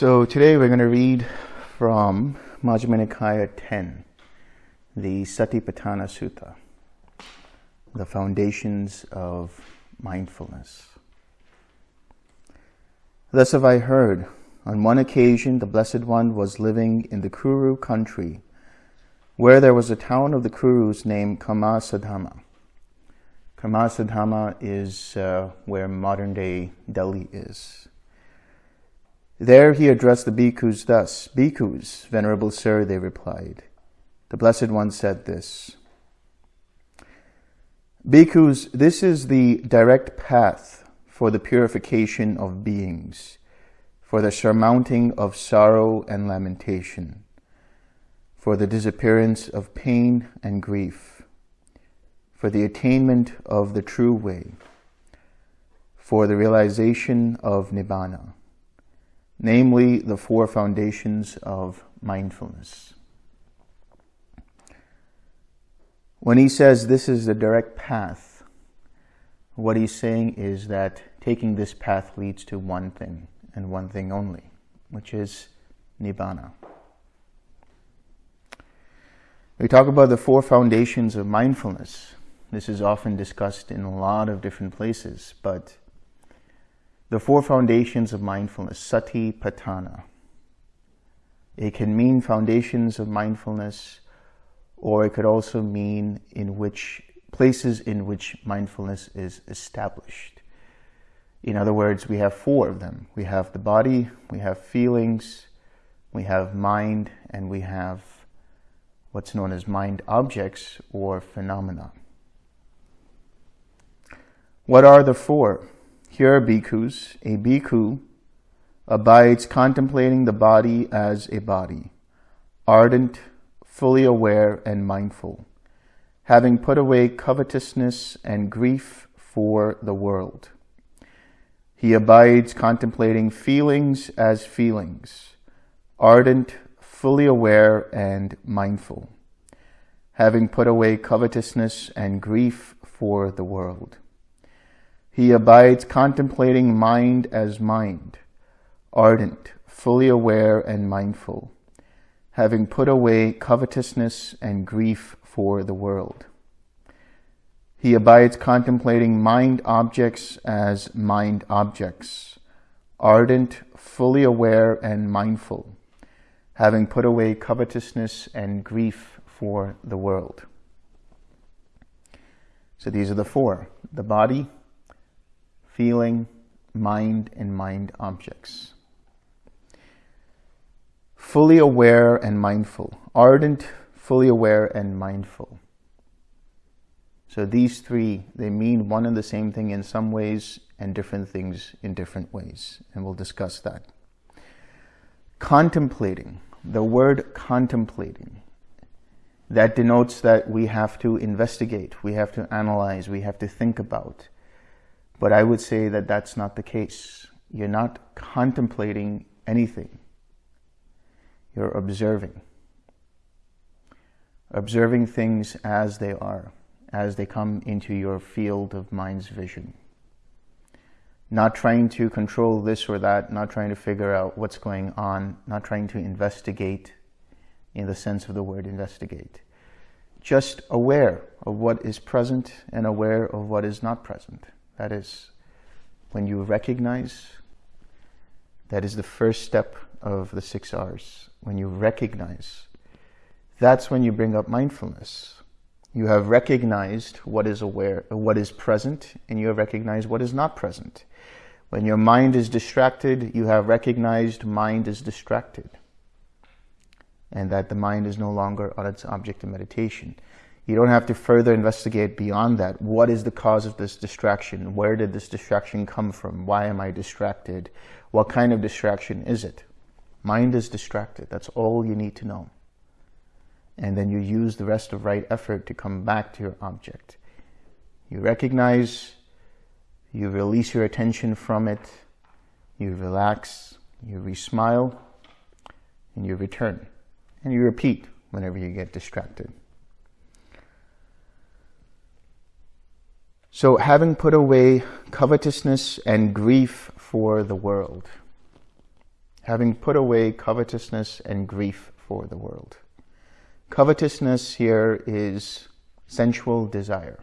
So today we're going to read from Majjhima Nikaya 10, the Satipatthana Sutta, the foundations of mindfulness. Thus have I heard, on one occasion the Blessed One was living in the Kuru country, where there was a town of the Kurus named Kammasadhamma. Kammasadhamma is uh, where modern day Delhi is. There he addressed the bhikkhus thus, Bhikkhus, Venerable Sir, they replied. The Blessed One said this, Bhikkhus, this is the direct path for the purification of beings, for the surmounting of sorrow and lamentation, for the disappearance of pain and grief, for the attainment of the true way, for the realization of Nibbana namely the four foundations of mindfulness. When he says this is the direct path, what he's saying is that taking this path leads to one thing and one thing only, which is Nibbana. We talk about the four foundations of mindfulness. This is often discussed in a lot of different places, but the four foundations of mindfulness, sati patthana. It can mean foundations of mindfulness, or it could also mean in which places in which mindfulness is established. In other words, we have four of them. We have the body, we have feelings, we have mind, and we have what's known as mind objects or phenomena. What are the four? Here are bhikkhus. A bhikkhu abides contemplating the body as a body, ardent, fully aware, and mindful, having put away covetousness and grief for the world. He abides contemplating feelings as feelings, ardent, fully aware, and mindful, having put away covetousness and grief for the world. He abides contemplating mind as mind, ardent, fully aware and mindful, having put away covetousness and grief for the world. He abides contemplating mind objects as mind objects, ardent, fully aware and mindful, having put away covetousness and grief for the world. So these are the four, the body, feeling, mind, and mind objects. Fully aware and mindful. Ardent, fully aware, and mindful. So these three, they mean one and the same thing in some ways and different things in different ways. And we'll discuss that. Contemplating. The word contemplating. That denotes that we have to investigate, we have to analyze, we have to think about. But I would say that that's not the case. You're not contemplating anything. You're observing. Observing things as they are, as they come into your field of mind's vision. Not trying to control this or that, not trying to figure out what's going on, not trying to investigate in the sense of the word investigate. Just aware of what is present and aware of what is not present. That is, when you recognize, that is the first step of the six R's. When you recognize, that's when you bring up mindfulness. You have recognized what is aware, what is present, and you have recognized what is not present. When your mind is distracted, you have recognized mind is distracted and that the mind is no longer on its object of meditation. You don't have to further investigate beyond that. What is the cause of this distraction? Where did this distraction come from? Why am I distracted? What kind of distraction is it? Mind is distracted. That's all you need to know. And then you use the rest of right effort to come back to your object. You recognize, you release your attention from it, you relax, you re-smile, and you return. And you repeat whenever you get distracted. So having put away covetousness and grief for the world. having put away covetousness and grief for the world. Covetousness here is sensual desire,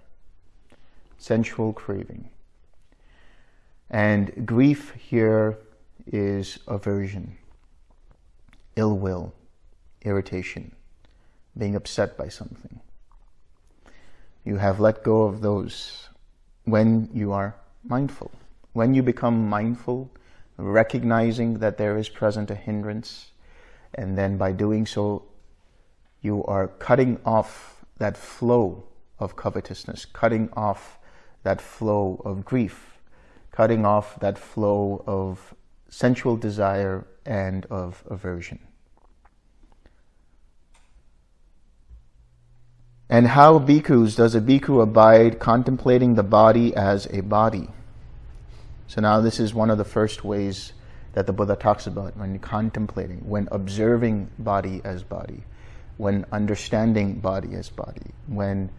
sensual craving. And grief here is aversion, ill will, irritation, being upset by something. You have let go of those when you are mindful. When you become mindful, recognizing that there is present a hindrance, and then by doing so, you are cutting off that flow of covetousness, cutting off that flow of grief, cutting off that flow of sensual desire and of aversion. And how bhikkhus does a bhikkhu abide contemplating the body as a body? So now this is one of the first ways that the Buddha talks about when contemplating, when observing body as body, when understanding body as body, when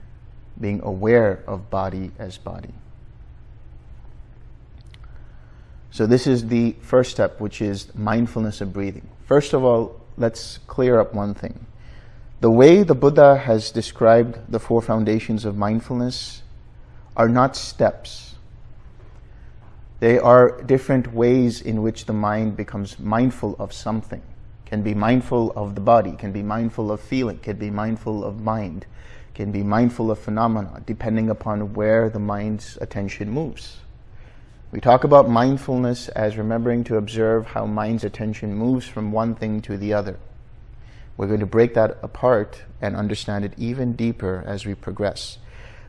being aware of body as body. So this is the first step, which is mindfulness of breathing. First of all, let's clear up one thing. The way the Buddha has described the four foundations of mindfulness are not steps. They are different ways in which the mind becomes mindful of something. Can be mindful of the body, can be mindful of feeling, can be mindful of mind, can be mindful of phenomena, depending upon where the mind's attention moves. We talk about mindfulness as remembering to observe how mind's attention moves from one thing to the other. We're going to break that apart and understand it even deeper as we progress.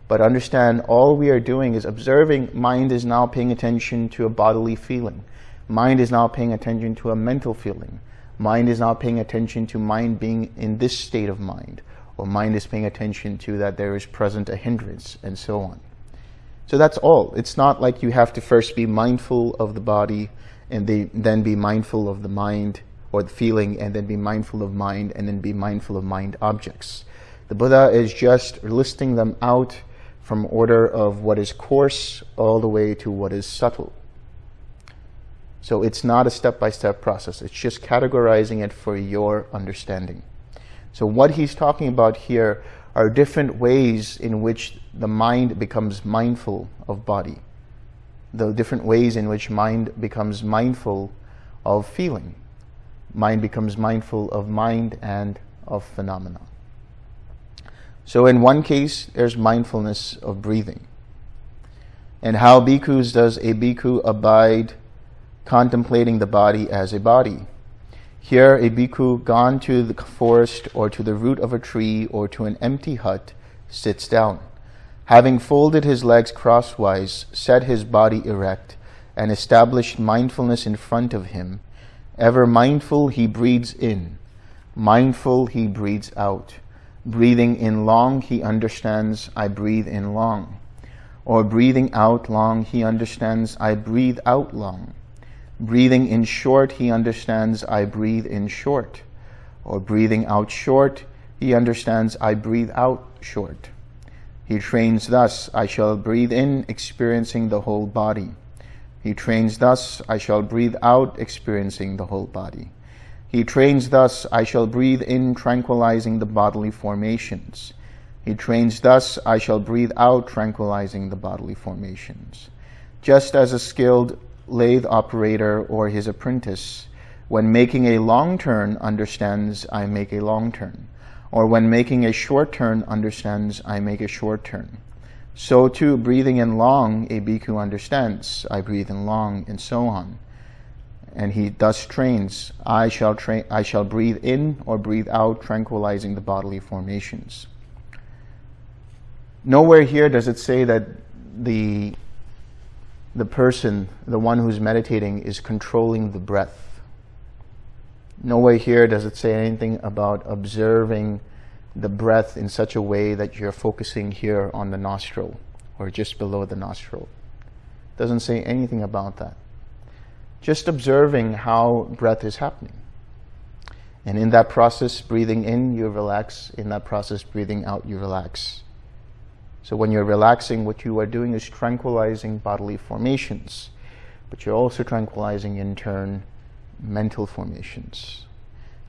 But understand all we are doing is observing mind is now paying attention to a bodily feeling. Mind is now paying attention to a mental feeling. Mind is now paying attention to mind being in this state of mind. Or mind is paying attention to that there is present a hindrance and so on. So that's all. It's not like you have to first be mindful of the body and then be mindful of the mind or the feeling and then be mindful of mind and then be mindful of mind objects. The Buddha is just listing them out from order of what is coarse all the way to what is subtle. So it's not a step-by-step -step process. It's just categorizing it for your understanding. So what he's talking about here are different ways in which the mind becomes mindful of body. The different ways in which mind becomes mindful of feeling mind becomes mindful of mind and of phenomena. So in one case, there's mindfulness of breathing. And how bhikkhus does a bhikkhu abide contemplating the body as a body? Here, a bhikkhu gone to the forest or to the root of a tree or to an empty hut sits down. Having folded his legs crosswise, set his body erect, and established mindfulness in front of him, Ever mindful, he breathes in. Mindful, he breathes out. Breathing in long, he understands, I breathe in long. Or breathing out long, he understands, I breathe out long. Breathing in short, he understands, I breathe in short. Or breathing out short, he understands, I breathe out short. He trains thus, I shall breathe in, experiencing the whole body. He trains thus, I shall breathe out, experiencing the whole body. He trains thus, I shall breathe in, tranquilizing the bodily formations. He trains thus, I shall breathe out, tranquilizing the bodily formations. Just as a skilled lathe operator or his apprentice, when making a long turn, understands, I make a long turn. Or when making a short turn, understands, I make a short turn. So too, breathing in long, a bhikkhu understands, I breathe in long, and so on. And he thus trains, I shall, train, I shall breathe in or breathe out, tranquilizing the bodily formations. Nowhere here does it say that the, the person, the one who's meditating, is controlling the breath. Nowhere here does it say anything about observing the breath in such a way that you're focusing here on the nostril or just below the nostril. Doesn't say anything about that. Just observing how breath is happening. And in that process, breathing in, you relax. In that process, breathing out, you relax. So when you're relaxing, what you are doing is tranquilizing bodily formations. But you're also tranquilizing, in turn, mental formations.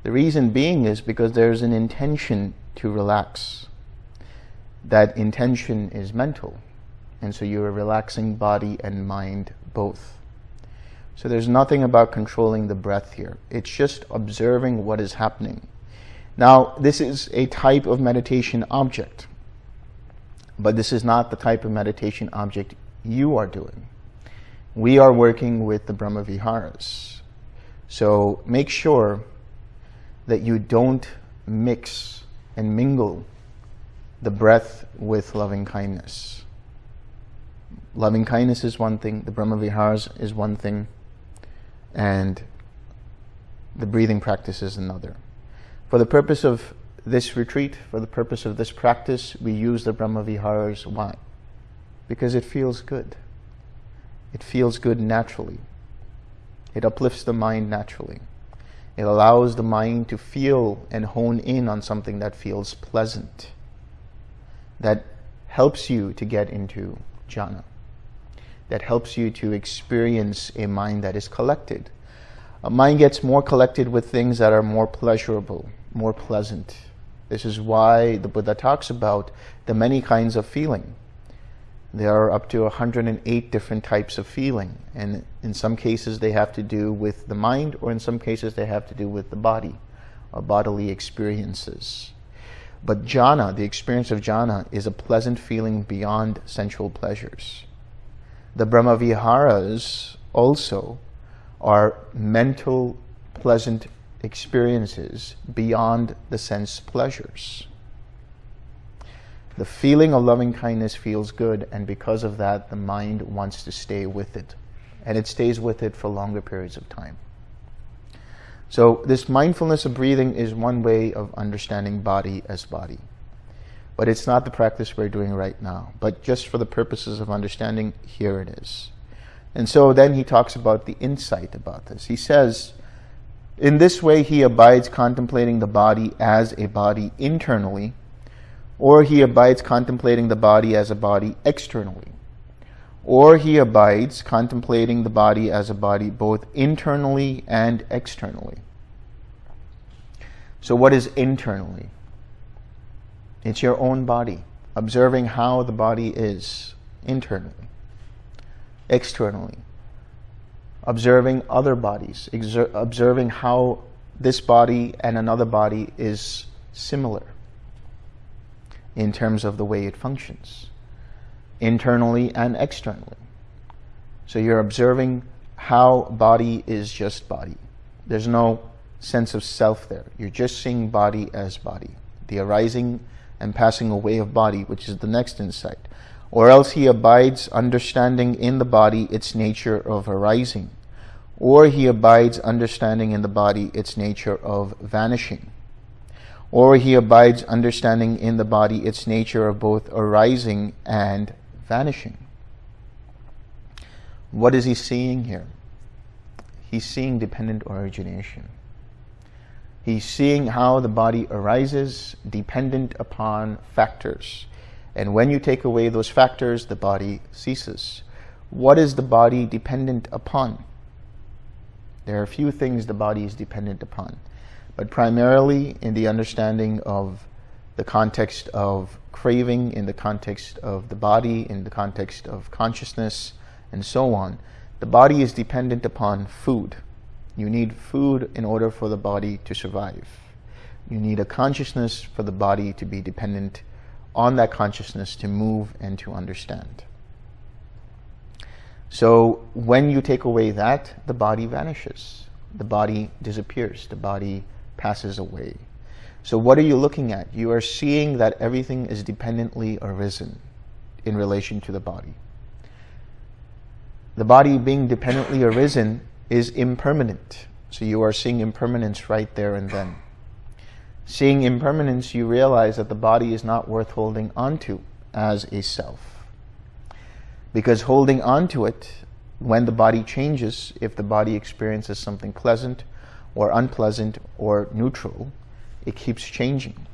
The reason being is because there's an intention to relax. That intention is mental. And so you're relaxing body and mind both. So there's nothing about controlling the breath here. It's just observing what is happening. Now, this is a type of meditation object, but this is not the type of meditation object you are doing. We are working with the Brahma Viharas. So make sure that you don't mix and mingle the breath with loving kindness. Loving kindness is one thing, the Brahma Viharas is one thing, and the breathing practice is another. For the purpose of this retreat, for the purpose of this practice, we use the Brahma Viharas. Why? Because it feels good. It feels good naturally. It uplifts the mind naturally. It allows the mind to feel and hone in on something that feels pleasant, that helps you to get into jhana, that helps you to experience a mind that is collected. A mind gets more collected with things that are more pleasurable, more pleasant. This is why the Buddha talks about the many kinds of feeling. There are up to 108 different types of feeling, and in some cases they have to do with the mind, or in some cases they have to do with the body, or bodily experiences. But jhana, the experience of jhana, is a pleasant feeling beyond sensual pleasures. The Brahmaviharas also are mental, pleasant experiences beyond the sense pleasures. The feeling of loving kindness feels good, and because of that, the mind wants to stay with it. And it stays with it for longer periods of time. So this mindfulness of breathing is one way of understanding body as body. But it's not the practice we're doing right now. But just for the purposes of understanding, here it is. And so then he talks about the insight about this. He says, in this way, he abides contemplating the body as a body internally, or he abides contemplating the body as a body externally, or he abides contemplating the body as a body both internally and externally. So what is internally? It's your own body, observing how the body is internally, externally observing other bodies, observing how this body and another body is similar in terms of the way it functions, internally and externally. So you're observing how body is just body. There's no sense of self there. You're just seeing body as body, the arising and passing away of body, which is the next insight or else he abides understanding in the body its nature of arising, or he abides understanding in the body its nature of vanishing, or he abides understanding in the body its nature of both arising and vanishing. What is he seeing here? He's seeing dependent origination. He's seeing how the body arises dependent upon factors and when you take away those factors, the body ceases. What is the body dependent upon? There are a few things the body is dependent upon, but primarily in the understanding of the context of craving, in the context of the body, in the context of consciousness, and so on. The body is dependent upon food. You need food in order for the body to survive. You need a consciousness for the body to be dependent on that consciousness to move and to understand. So when you take away that, the body vanishes. The body disappears. The body passes away. So what are you looking at? You are seeing that everything is dependently arisen in relation to the body. The body being dependently arisen is impermanent. So you are seeing impermanence right there and then. Seeing impermanence, you realize that the body is not worth holding onto as a self. Because holding onto it, when the body changes, if the body experiences something pleasant or unpleasant or neutral, it keeps changing.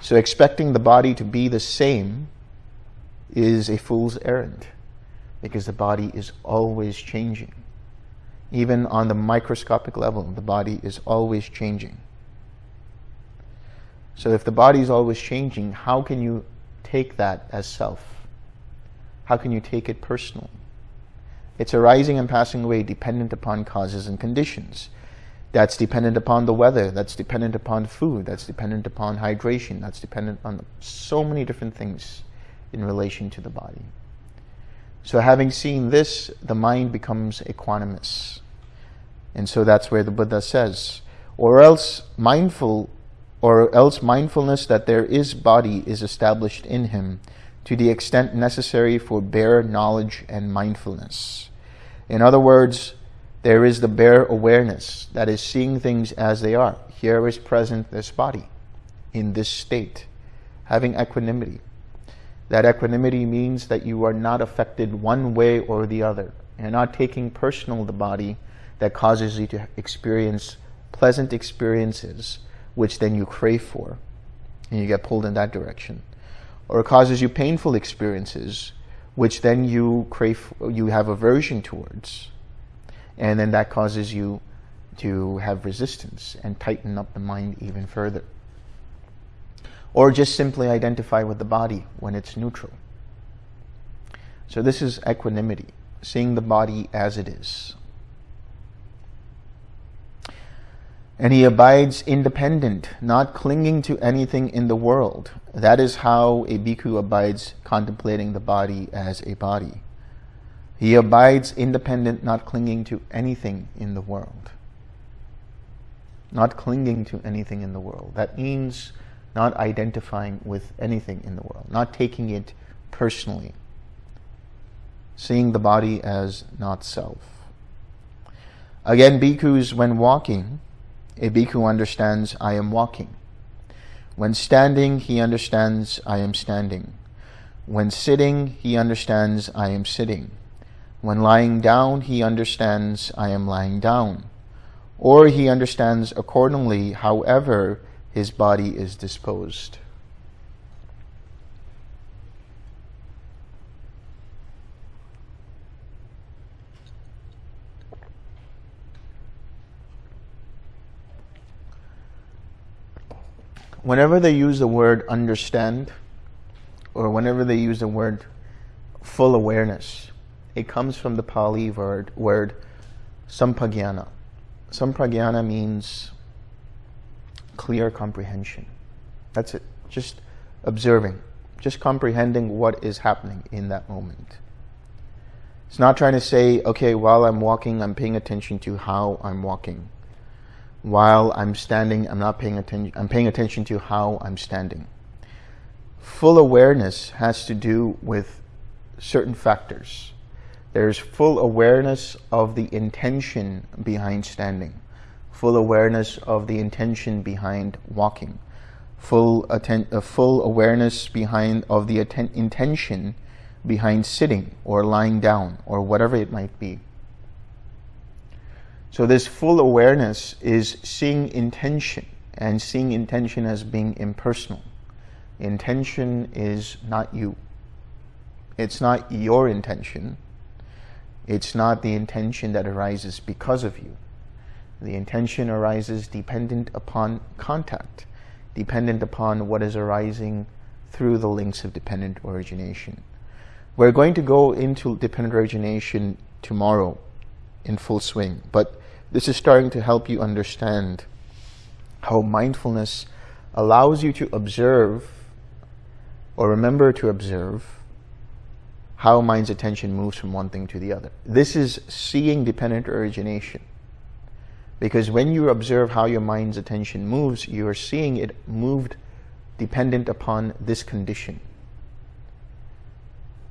So expecting the body to be the same is a fool's errand because the body is always changing. Even on the microscopic level, the body is always changing. So if the body is always changing, how can you take that as self? How can you take it personally? It's arising and passing away dependent upon causes and conditions. That's dependent upon the weather, that's dependent upon food, that's dependent upon hydration, that's dependent on so many different things in relation to the body. So having seen this, the mind becomes equanimous. And so that's where the Buddha says, or else mindful, or else mindfulness that there is body is established in him to the extent necessary for bare knowledge and mindfulness. In other words, there is the bare awareness that is seeing things as they are. Here is present this body in this state, having equanimity. That equanimity means that you are not affected one way or the other. You're not taking personal the body that causes you to experience pleasant experiences, which then you crave for, and you get pulled in that direction. Or causes you painful experiences, which then you crave, you have aversion towards and then that causes you to have resistance and tighten up the mind even further. Or just simply identify with the body when it's neutral. So this is equanimity, seeing the body as it is. And he abides independent, not clinging to anything in the world. That is how a bhikkhu abides contemplating the body as a body. He abides independent, not clinging to anything in the world. Not clinging to anything in the world. That means not identifying with anything in the world, not taking it personally, seeing the body as not self. Again, bhikkhus, when walking, a bhikkhu understands, I am walking. When standing, he understands, I am standing. When sitting, he understands, I am sitting. When lying down, he understands, I am lying down. Or he understands accordingly, however his body is disposed. Whenever they use the word understand, or whenever they use the word full awareness, it comes from the Pali word, word sampajañña. Sampajañña means clear comprehension. That's it. Just observing, just comprehending what is happening in that moment. It's not trying to say, okay, while I'm walking, I'm paying attention to how I'm walking. While I'm standing, I'm not paying attention, I'm paying attention to how I'm standing. Full awareness has to do with certain factors. There's full awareness of the intention behind standing, full awareness of the intention behind walking, full, uh, full awareness behind of the intention behind sitting or lying down or whatever it might be. So this full awareness is seeing intention and seeing intention as being impersonal. Intention is not you. It's not your intention. It's not the intention that arises because of you. The intention arises dependent upon contact, dependent upon what is arising through the links of dependent origination. We're going to go into dependent origination tomorrow in full swing, but this is starting to help you understand how mindfulness allows you to observe or remember to observe how mind's attention moves from one thing to the other. This is seeing dependent origination. Because when you observe how your mind's attention moves, you are seeing it moved dependent upon this condition.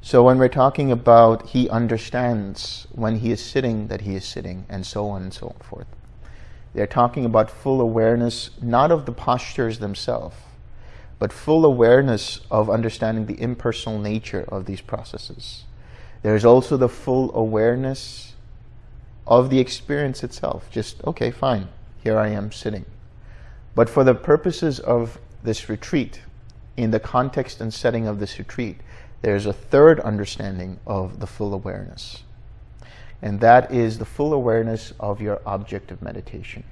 So when we're talking about he understands when he is sitting that he is sitting and so on and so forth. They're talking about full awareness, not of the postures themselves, but full awareness of understanding the impersonal nature of these processes. There's also the full awareness of the experience itself. Just, okay, fine, here I am sitting. But for the purposes of this retreat, in the context and setting of this retreat, there's a third understanding of the full awareness. And that is the full awareness of your object of meditation.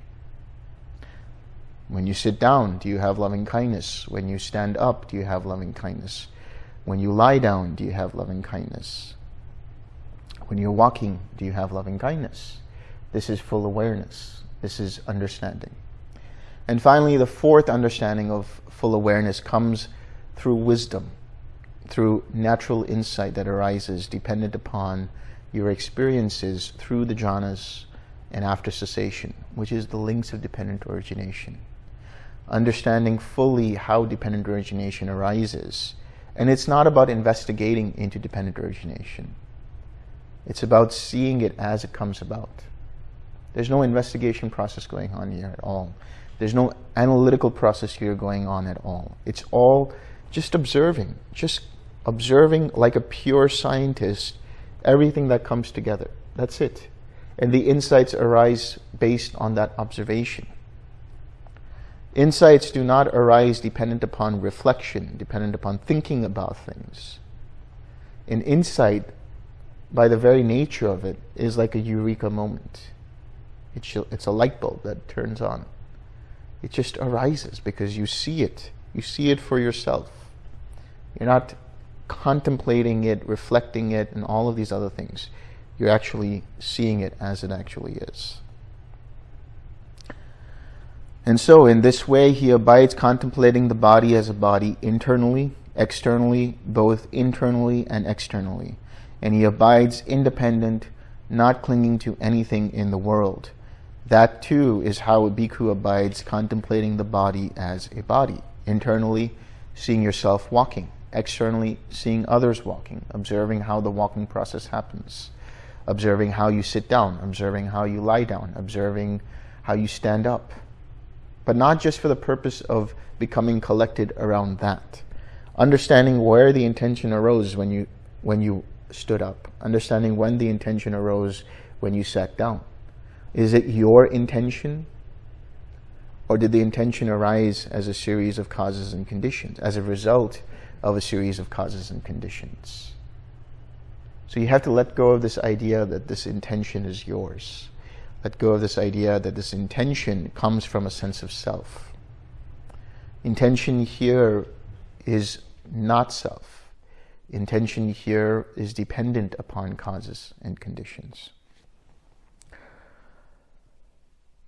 When you sit down, do you have loving kindness? When you stand up, do you have loving kindness? When you lie down, do you have loving kindness? When you're walking, do you have loving kindness? This is full awareness. This is understanding. And finally, the fourth understanding of full awareness comes through wisdom, through natural insight that arises dependent upon your experiences through the jhanas and after cessation, which is the links of dependent origination understanding fully how dependent origination arises. And it's not about investigating into dependent origination. It's about seeing it as it comes about. There's no investigation process going on here at all. There's no analytical process here going on at all. It's all just observing, just observing like a pure scientist, everything that comes together. That's it. And the insights arise based on that observation. Insights do not arise dependent upon reflection, dependent upon thinking about things. An insight, by the very nature of it, is like a eureka moment. It's, it's a light bulb that turns on. It just arises because you see it. You see it for yourself. You're not contemplating it, reflecting it, and all of these other things. You're actually seeing it as it actually is. And so in this way, he abides contemplating the body as a body internally, externally, both internally and externally. And he abides independent, not clinging to anything in the world. That too is how a bhikkhu abides contemplating the body as a body. Internally, seeing yourself walking. Externally, seeing others walking, observing how the walking process happens. Observing how you sit down, observing how you lie down, observing how you stand up but not just for the purpose of becoming collected around that. Understanding where the intention arose when you, when you stood up. Understanding when the intention arose when you sat down. Is it your intention? Or did the intention arise as a series of causes and conditions, as a result of a series of causes and conditions? So you have to let go of this idea that this intention is yours let go of this idea that this intention comes from a sense of self. Intention here is not self. Intention here is dependent upon causes and conditions.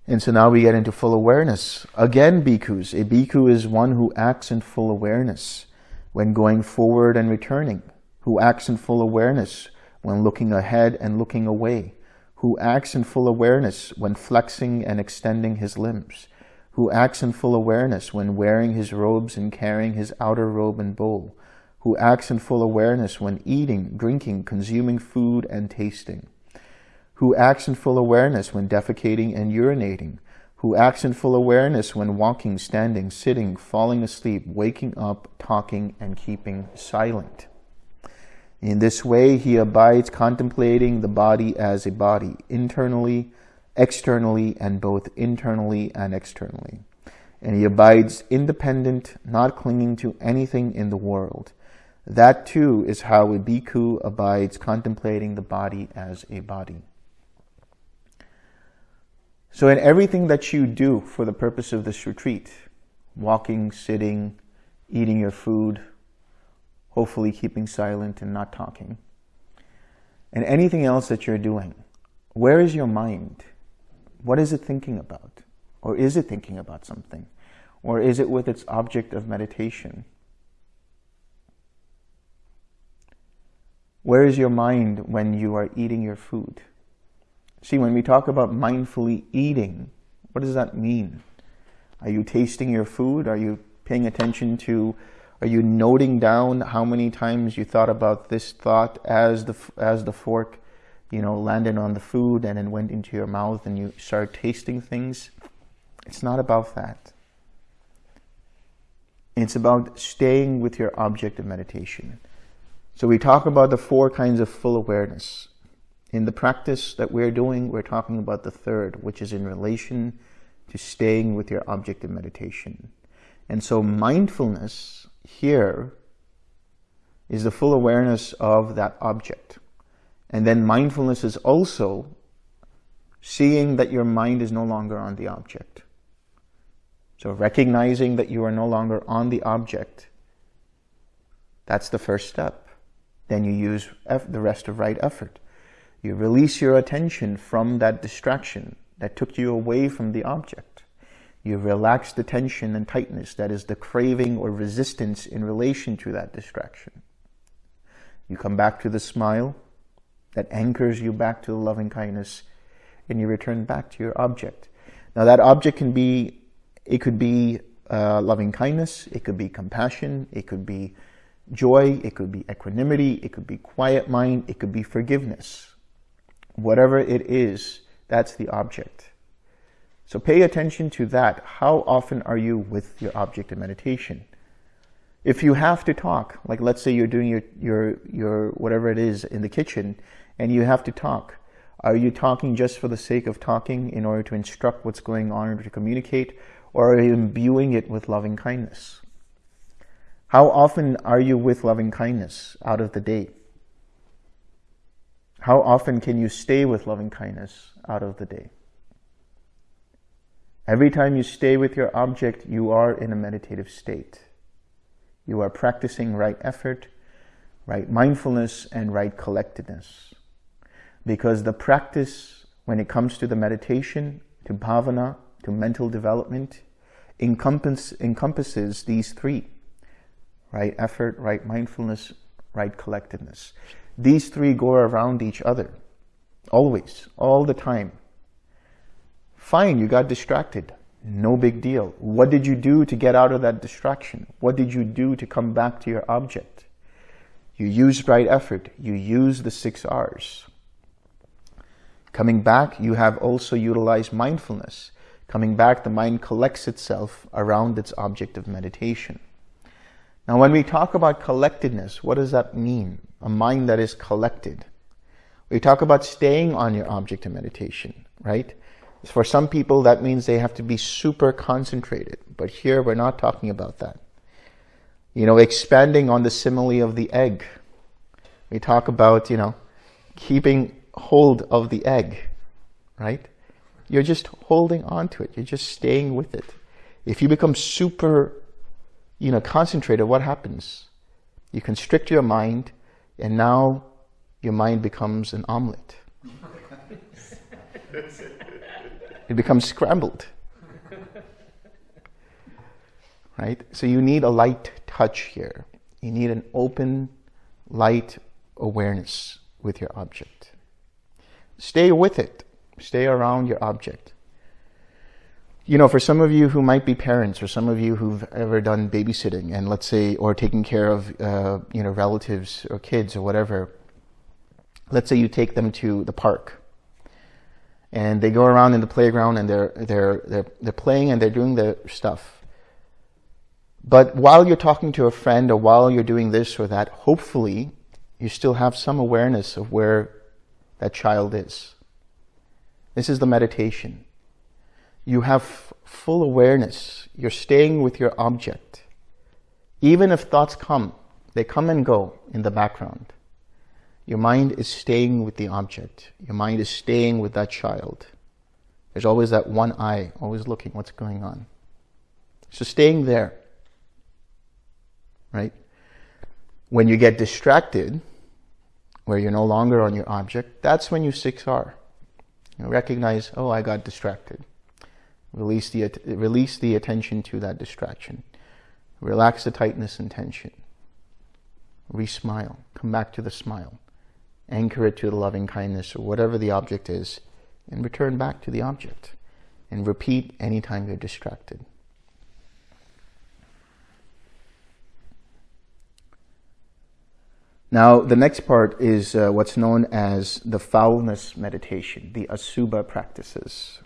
And so now we get into full awareness. Again, bhikkhus. A bhikkhu is one who acts in full awareness when going forward and returning, who acts in full awareness when looking ahead and looking away, who acts in full awareness when flexing and extending his limbs, who acts in full awareness when wearing his robes and carrying his outer robe and bowl, who acts in full awareness when eating, drinking, consuming food and tasting, who acts in full awareness when defecating and urinating, who acts in full awareness when walking, standing, sitting, falling asleep, waking up, talking, and keeping silent. In this way, he abides contemplating the body as a body, internally, externally, and both internally and externally. And he abides independent, not clinging to anything in the world. That too is how a bhikkhu abides contemplating the body as a body. So in everything that you do for the purpose of this retreat, walking, sitting, eating your food, hopefully keeping silent and not talking. And anything else that you're doing, where is your mind? What is it thinking about? Or is it thinking about something? Or is it with its object of meditation? Where is your mind when you are eating your food? See, when we talk about mindfully eating, what does that mean? Are you tasting your food? Are you paying attention to are you noting down how many times you thought about this thought as the, as the fork, you know, landed on the food and then went into your mouth and you start tasting things? It's not about that. It's about staying with your object of meditation. So we talk about the four kinds of full awareness. In the practice that we're doing, we're talking about the third, which is in relation to staying with your object of meditation. And so mindfulness here is the full awareness of that object. And then mindfulness is also seeing that your mind is no longer on the object. So recognizing that you are no longer on the object, that's the first step. Then you use the rest of right effort. You release your attention from that distraction that took you away from the object. You relax the tension and tightness that is the craving or resistance in relation to that distraction. You come back to the smile that anchors you back to the loving kindness and you return back to your object. Now that object can be, it could be uh, loving kindness, it could be compassion, it could be joy, it could be equanimity, it could be quiet mind, it could be forgiveness. Whatever it is, that's the object. So pay attention to that. How often are you with your object of meditation? If you have to talk, like let's say you're doing your, your, your whatever it is in the kitchen and you have to talk, are you talking just for the sake of talking in order to instruct what's going on or to communicate? Or are you imbuing it with loving kindness? How often are you with loving kindness out of the day? How often can you stay with loving kindness out of the day? Every time you stay with your object, you are in a meditative state. You are practicing right effort, right mindfulness, and right collectedness. Because the practice, when it comes to the meditation, to bhavana, to mental development, encompass, encompasses these three, right effort, right mindfulness, right collectedness. These three go around each other, always, all the time. Fine, you got distracted. No big deal. What did you do to get out of that distraction? What did you do to come back to your object? You used right effort. You used the six R's. Coming back, you have also utilized mindfulness. Coming back, the mind collects itself around its object of meditation. Now, when we talk about collectedness, what does that mean? A mind that is collected. We talk about staying on your object of meditation, right? For some people, that means they have to be super concentrated. But here, we're not talking about that. You know, expanding on the simile of the egg. We talk about, you know, keeping hold of the egg, right? You're just holding on to it. You're just staying with it. If you become super, you know, concentrated, what happens? You constrict your mind, and now your mind becomes an omelet. It becomes scrambled. right? So you need a light touch here. You need an open, light awareness with your object. Stay with it. Stay around your object. You know, for some of you who might be parents or some of you who've ever done babysitting and let's say, or taking care of, uh, you know, relatives or kids or whatever, let's say you take them to the park and they go around in the playground and they're they're they're they're playing and they're doing their stuff. But while you're talking to a friend or while you're doing this or that, hopefully you still have some awareness of where that child is. This is the meditation. You have full awareness. You're staying with your object. Even if thoughts come, they come and go in the background. Your mind is staying with the object. Your mind is staying with that child. There's always that one eye, always looking what's going on. So staying there, right? When you get distracted, where you're no longer on your object, that's when you 6R. You recognize, oh, I got distracted. Release the, release the attention to that distraction. Relax the tightness and tension. Re-smile. Come back to the smile anchor it to the loving kindness or whatever the object is, and return back to the object. And repeat anytime you're distracted. Now, the next part is uh, what's known as the foulness meditation, the Asubha practices.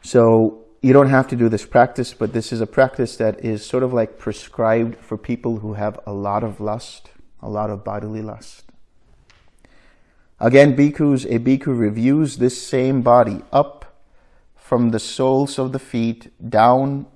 So, you don't have to do this practice, but this is a practice that is sort of like prescribed for people who have a lot of lust, a lot of bodily lust. Again, bhikkhus, a bhikkhu reviews this same body up from the soles of the feet, down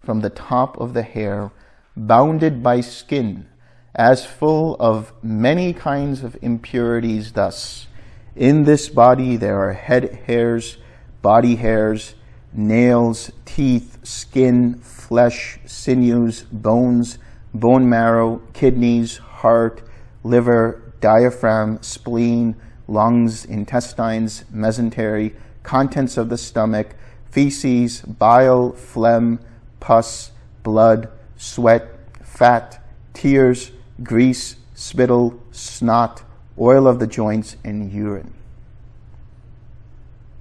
from the top of the hair, bounded by skin, as full of many kinds of impurities thus. In this body there are head hairs, body hairs, nails, teeth, skin, flesh, sinews, bones, bone marrow, kidneys, heart, liver, diaphragm, spleen, lungs, intestines, mesentery, contents of the stomach, feces, bile, phlegm, pus, blood, sweat, fat, tears, grease, spittle, snot, oil of the joints, and urine.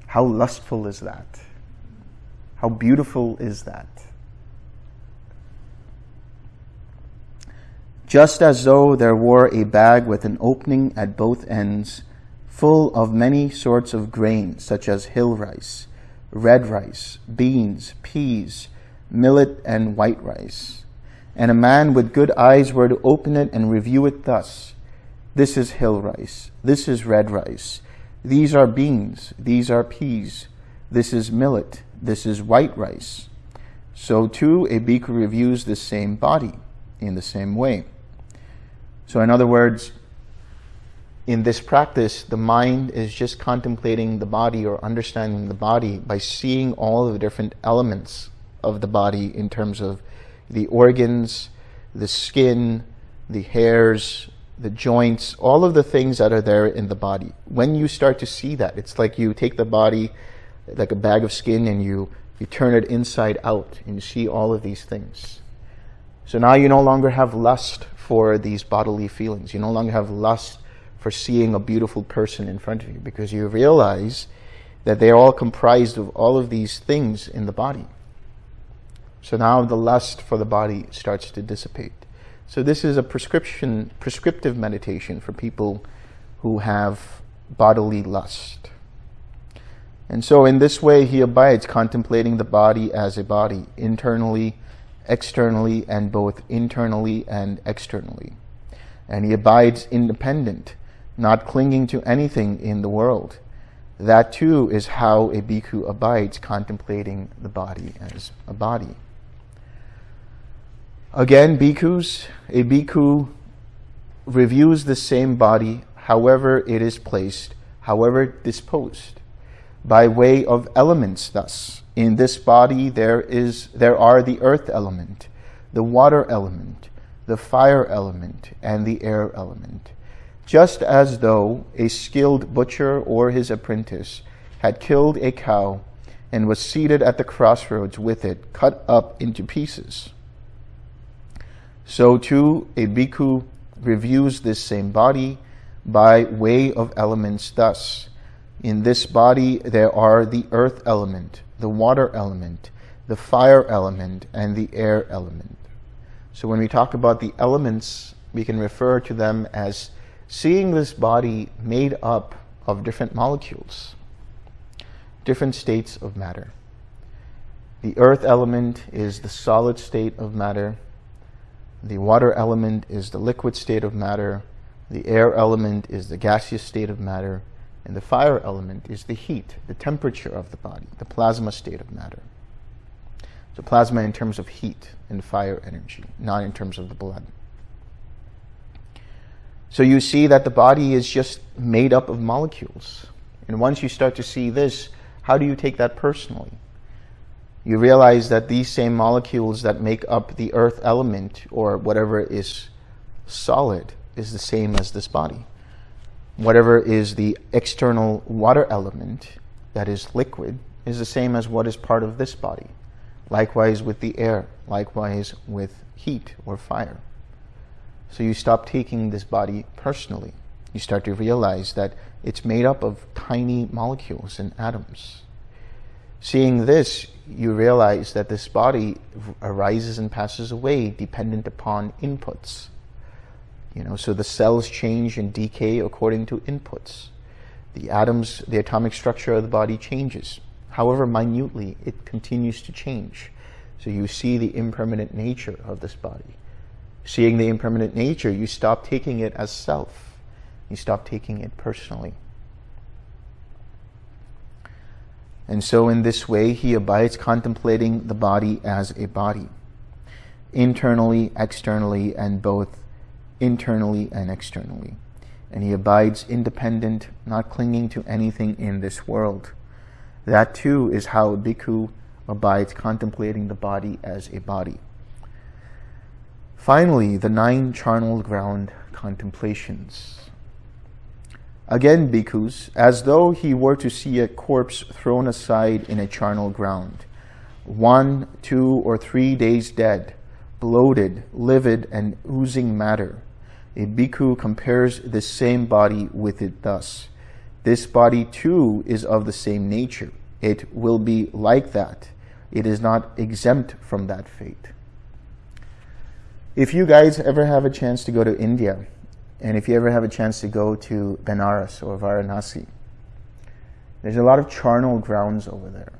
How lustful is that? How beautiful is that? Just as though there were a bag with an opening at both ends, full of many sorts of grain, such as hill rice, red rice, beans, peas, millet, and white rice. And a man with good eyes were to open it and review it thus. This is hill rice. This is red rice. These are beans. These are peas. This is millet. This is white rice. So too, a bhikkhu reviews the same body in the same way. So in other words, in this practice, the mind is just contemplating the body or understanding the body by seeing all the different elements of the body in terms of the organs, the skin, the hairs, the joints, all of the things that are there in the body. When you start to see that, it's like you take the body like a bag of skin and you, you turn it inside out and you see all of these things. So now you no longer have lust for these bodily feelings. You no longer have lust for seeing a beautiful person in front of you because you realize that they're all comprised of all of these things in the body. So now the lust for the body starts to dissipate. So this is a prescription, prescriptive meditation for people who have bodily lust. And so in this way, he abides contemplating the body as a body, internally, externally, and both internally and externally. And he abides independent, not clinging to anything in the world. That too is how a bhikkhu abides contemplating the body as a body. Again, bhikkhus, a bhikkhu reviews the same body, however it is placed, however disposed, by way of elements thus. In this body there is there are the earth element, the water element, the fire element, and the air element. Just as though a skilled butcher or his apprentice had killed a cow and was seated at the crossroads with it cut up into pieces so too, a bhikkhu reviews this same body by way of elements thus. In this body there are the earth element, the water element, the fire element, and the air element. So when we talk about the elements, we can refer to them as seeing this body made up of different molecules, different states of matter. The earth element is the solid state of matter. The water element is the liquid state of matter. The air element is the gaseous state of matter. And the fire element is the heat, the temperature of the body, the plasma state of matter. So plasma in terms of heat and fire energy, not in terms of the blood. So you see that the body is just made up of molecules. And once you start to see this, how do you take that personally? you realize that these same molecules that make up the earth element or whatever is solid is the same as this body. Whatever is the external water element that is liquid is the same as what is part of this body. Likewise with the air, likewise with heat or fire. So you stop taking this body personally. You start to realize that it's made up of tiny molecules and atoms. Seeing this, you realize that this body arises and passes away dependent upon inputs. You know, so the cells change and decay according to inputs. The atoms, the atomic structure of the body changes. However minutely, it continues to change. So you see the impermanent nature of this body. Seeing the impermanent nature, you stop taking it as self. You stop taking it personally. And so in this way, he abides contemplating the body as a body, internally, externally, and both internally and externally. And he abides independent, not clinging to anything in this world. That too is how bhikkhu abides contemplating the body as a body. Finally, the nine charnel ground contemplations. Again, bhikkhus, as though he were to see a corpse thrown aside in a charnel ground, one, two, or three days dead, bloated, livid, and oozing matter. A bhikkhu compares the same body with it thus. This body too is of the same nature. It will be like that. It is not exempt from that fate. If you guys ever have a chance to go to India, and if you ever have a chance to go to Benares or Varanasi, there's a lot of charnel grounds over there.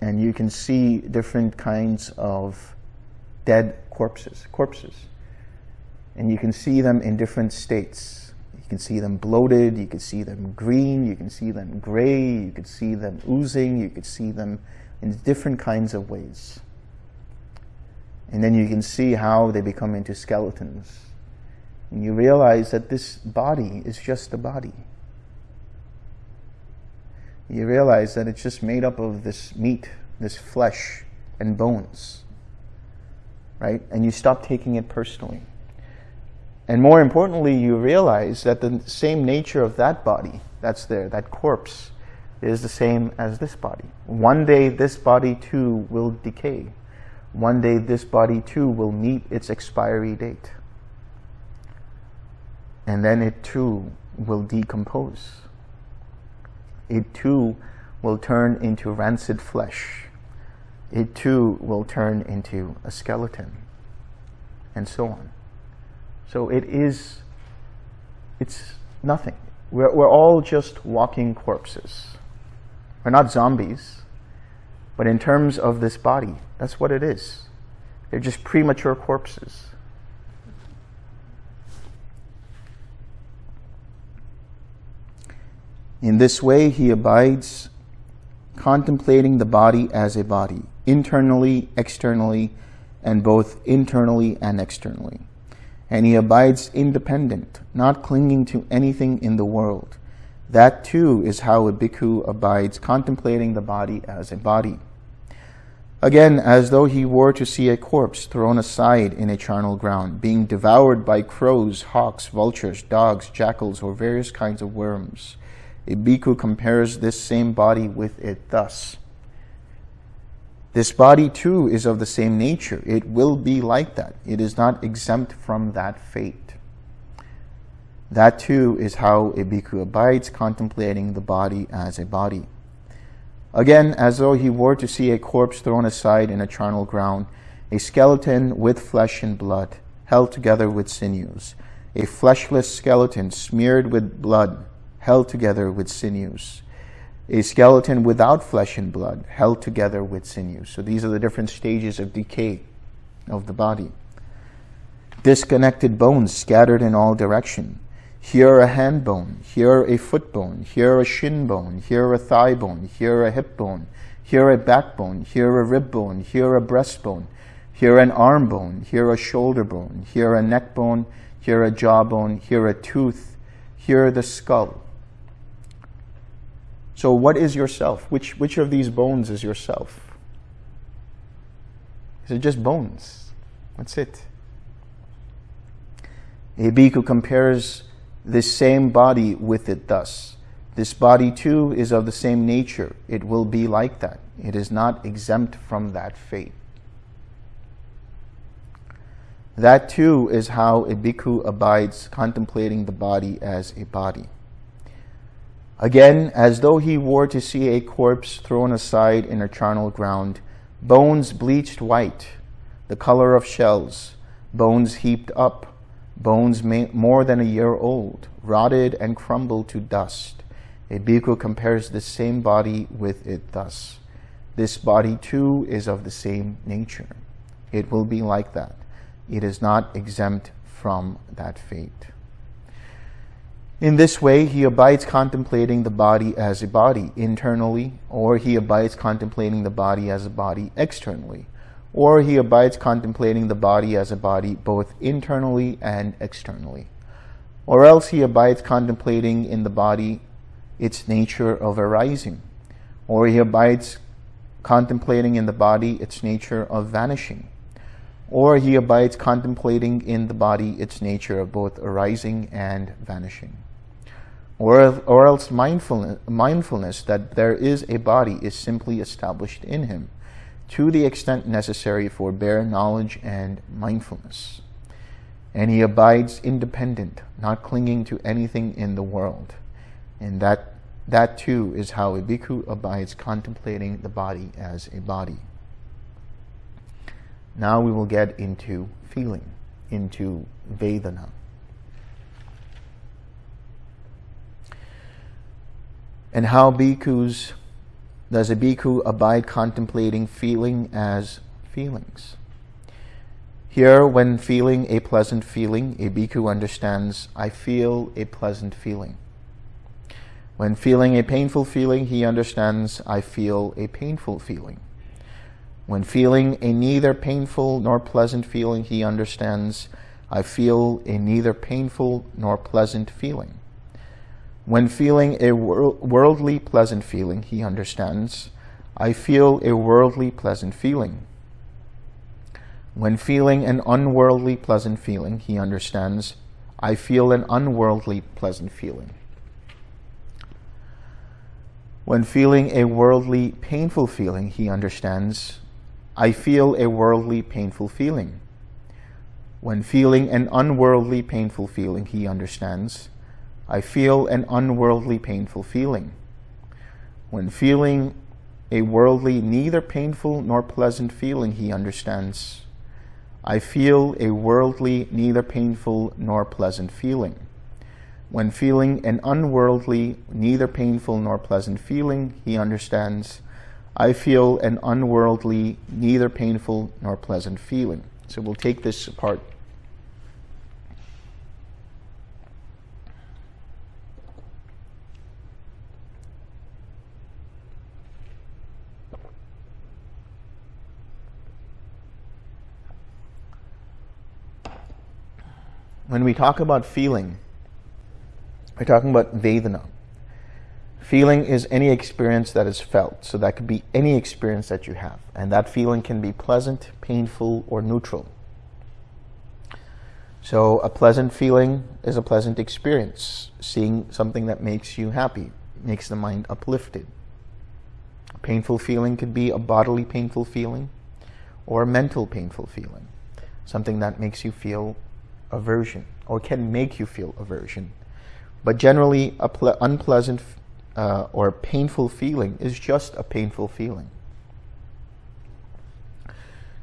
And you can see different kinds of dead corpses, corpses. And you can see them in different states. You can see them bloated, you can see them green, you can see them gray, you can see them oozing, you can see them in different kinds of ways. And then you can see how they become into skeletons. And you realize that this body is just a body. You realize that it's just made up of this meat, this flesh and bones. Right? And you stop taking it personally. And more importantly, you realize that the same nature of that body that's there, that corpse, is the same as this body. One day this body too will decay. One day this body too will meet its expiry date. And then it too will decompose. It too will turn into rancid flesh. It too will turn into a skeleton. And so on. So it is, it's nothing. We're, we're all just walking corpses. We're not zombies. But in terms of this body, that's what it is. They're just premature corpses. In this way, he abides contemplating the body as a body, internally, externally, and both internally and externally. And he abides independent, not clinging to anything in the world. That too is how a bhikkhu abides contemplating the body as a body. Again, as though he were to see a corpse thrown aside in a charnel ground, being devoured by crows, hawks, vultures, dogs, jackals, or various kinds of worms. A bhikkhu compares this same body with it thus. This body too is of the same nature. It will be like that. It is not exempt from that fate. That too is how a bhikkhu abides, contemplating the body as a body. Again, as though he were to see a corpse thrown aside in a charnel ground, a skeleton with flesh and blood, held together with sinews, a fleshless skeleton smeared with blood, held together with sinews, a skeleton without flesh and blood, held together with sinews. So these are the different stages of decay of the body. Disconnected bones scattered in all direction, here a hand bone, here a foot bone, here a shin bone, here a thigh bone, here a hip bone, here a backbone, here a rib bone, here a breastbone, here an arm bone, here a shoulder bone, here a neck bone, here a jawbone, here a tooth, here the skull. So what is yourself? Which, which of these bones is yourself? Is it just bones? That's it. A bhikkhu compares this same body with it thus. This body too is of the same nature. It will be like that. It is not exempt from that fate. That too is how a bhikkhu abides contemplating the body as a body. Again, as though he were to see a corpse thrown aside in a charnel ground, bones bleached white, the color of shells, bones heaped up, bones more than a year old, rotted and crumbled to dust. A bhikkhu compares the same body with it thus. This body too is of the same nature. It will be like that. It is not exempt from that fate. In this way, he abides contemplating the body as a body internally, or he abides contemplating the body as a body externally, or he abides contemplating the body as a body both internally and externally. Or else he abides contemplating in the body its nature of arising, or he abides contemplating in the body its nature of vanishing, or he abides contemplating in the body its nature of both arising and vanishing. Or, or else mindfulness, mindfulness that there is a body is simply established in him to the extent necessary for bare knowledge and mindfulness. And he abides independent, not clinging to anything in the world. And that, that too is how a bhikkhu abides contemplating the body as a body. Now we will get into feeling, into Vedana. And how bhikkhus, does a bhikkhu abide contemplating feeling as feelings? Here, when feeling a pleasant feeling, a bhikkhu understands, I feel a pleasant feeling. When feeling a painful feeling, he understands, I feel a painful feeling. When feeling a neither painful nor pleasant feeling, he understands, I feel a neither painful nor pleasant feeling. When feeling a worldly pleasant feeling, he understands, I feel a worldly pleasant feeling. When feeling an unworldly pleasant feeling, he understands, I feel an unworldly pleasant feeling. When feeling a worldly painful feeling, he understands, I feel a worldly painful feeling. When feeling an unworldly painful feeling, he understands, I feel an unworldly painful feeling. When feeling a worldly neither painful nor pleasant feeling, he understands, I feel a worldly neither painful nor pleasant feeling. When feeling an unworldly neither painful nor pleasant feeling, he understands, I feel an unworldly, neither painful nor pleasant feeling. So we'll take this apart. When we talk about feeling, we're talking about Vedana. Feeling is any experience that is felt. So that could be any experience that you have. And that feeling can be pleasant, painful, or neutral. So a pleasant feeling is a pleasant experience. Seeing something that makes you happy, makes the mind uplifted. A painful feeling could be a bodily painful feeling or a mental painful feeling. Something that makes you feel aversion or can make you feel aversion. But generally, a unpleasant uh, or painful feeling is just a painful feeling.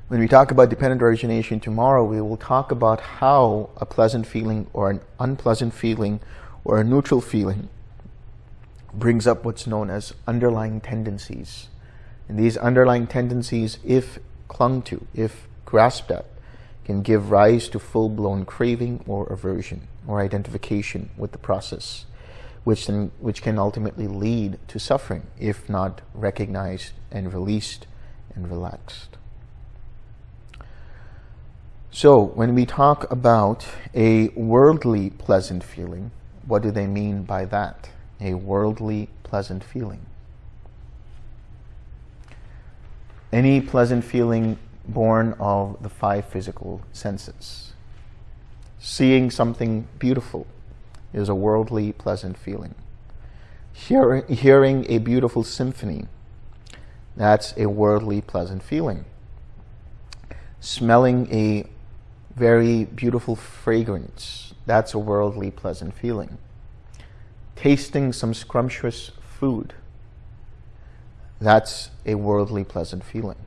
When we talk about dependent origination tomorrow, we will talk about how a pleasant feeling or an unpleasant feeling or a neutral feeling brings up what's known as underlying tendencies. And these underlying tendencies, if clung to, if grasped at, can give rise to full-blown craving or aversion or identification with the process which, then, which can ultimately lead to suffering if not recognized and released and relaxed. So when we talk about a worldly pleasant feeling, what do they mean by that? A worldly pleasant feeling. Any pleasant feeling born of the five physical senses. Seeing something beautiful, is a worldly pleasant feeling. Hear, hearing a beautiful symphony, that's a worldly pleasant feeling. Smelling a very beautiful fragrance, that's a worldly pleasant feeling. Tasting some scrumptious food, that's a worldly pleasant feeling.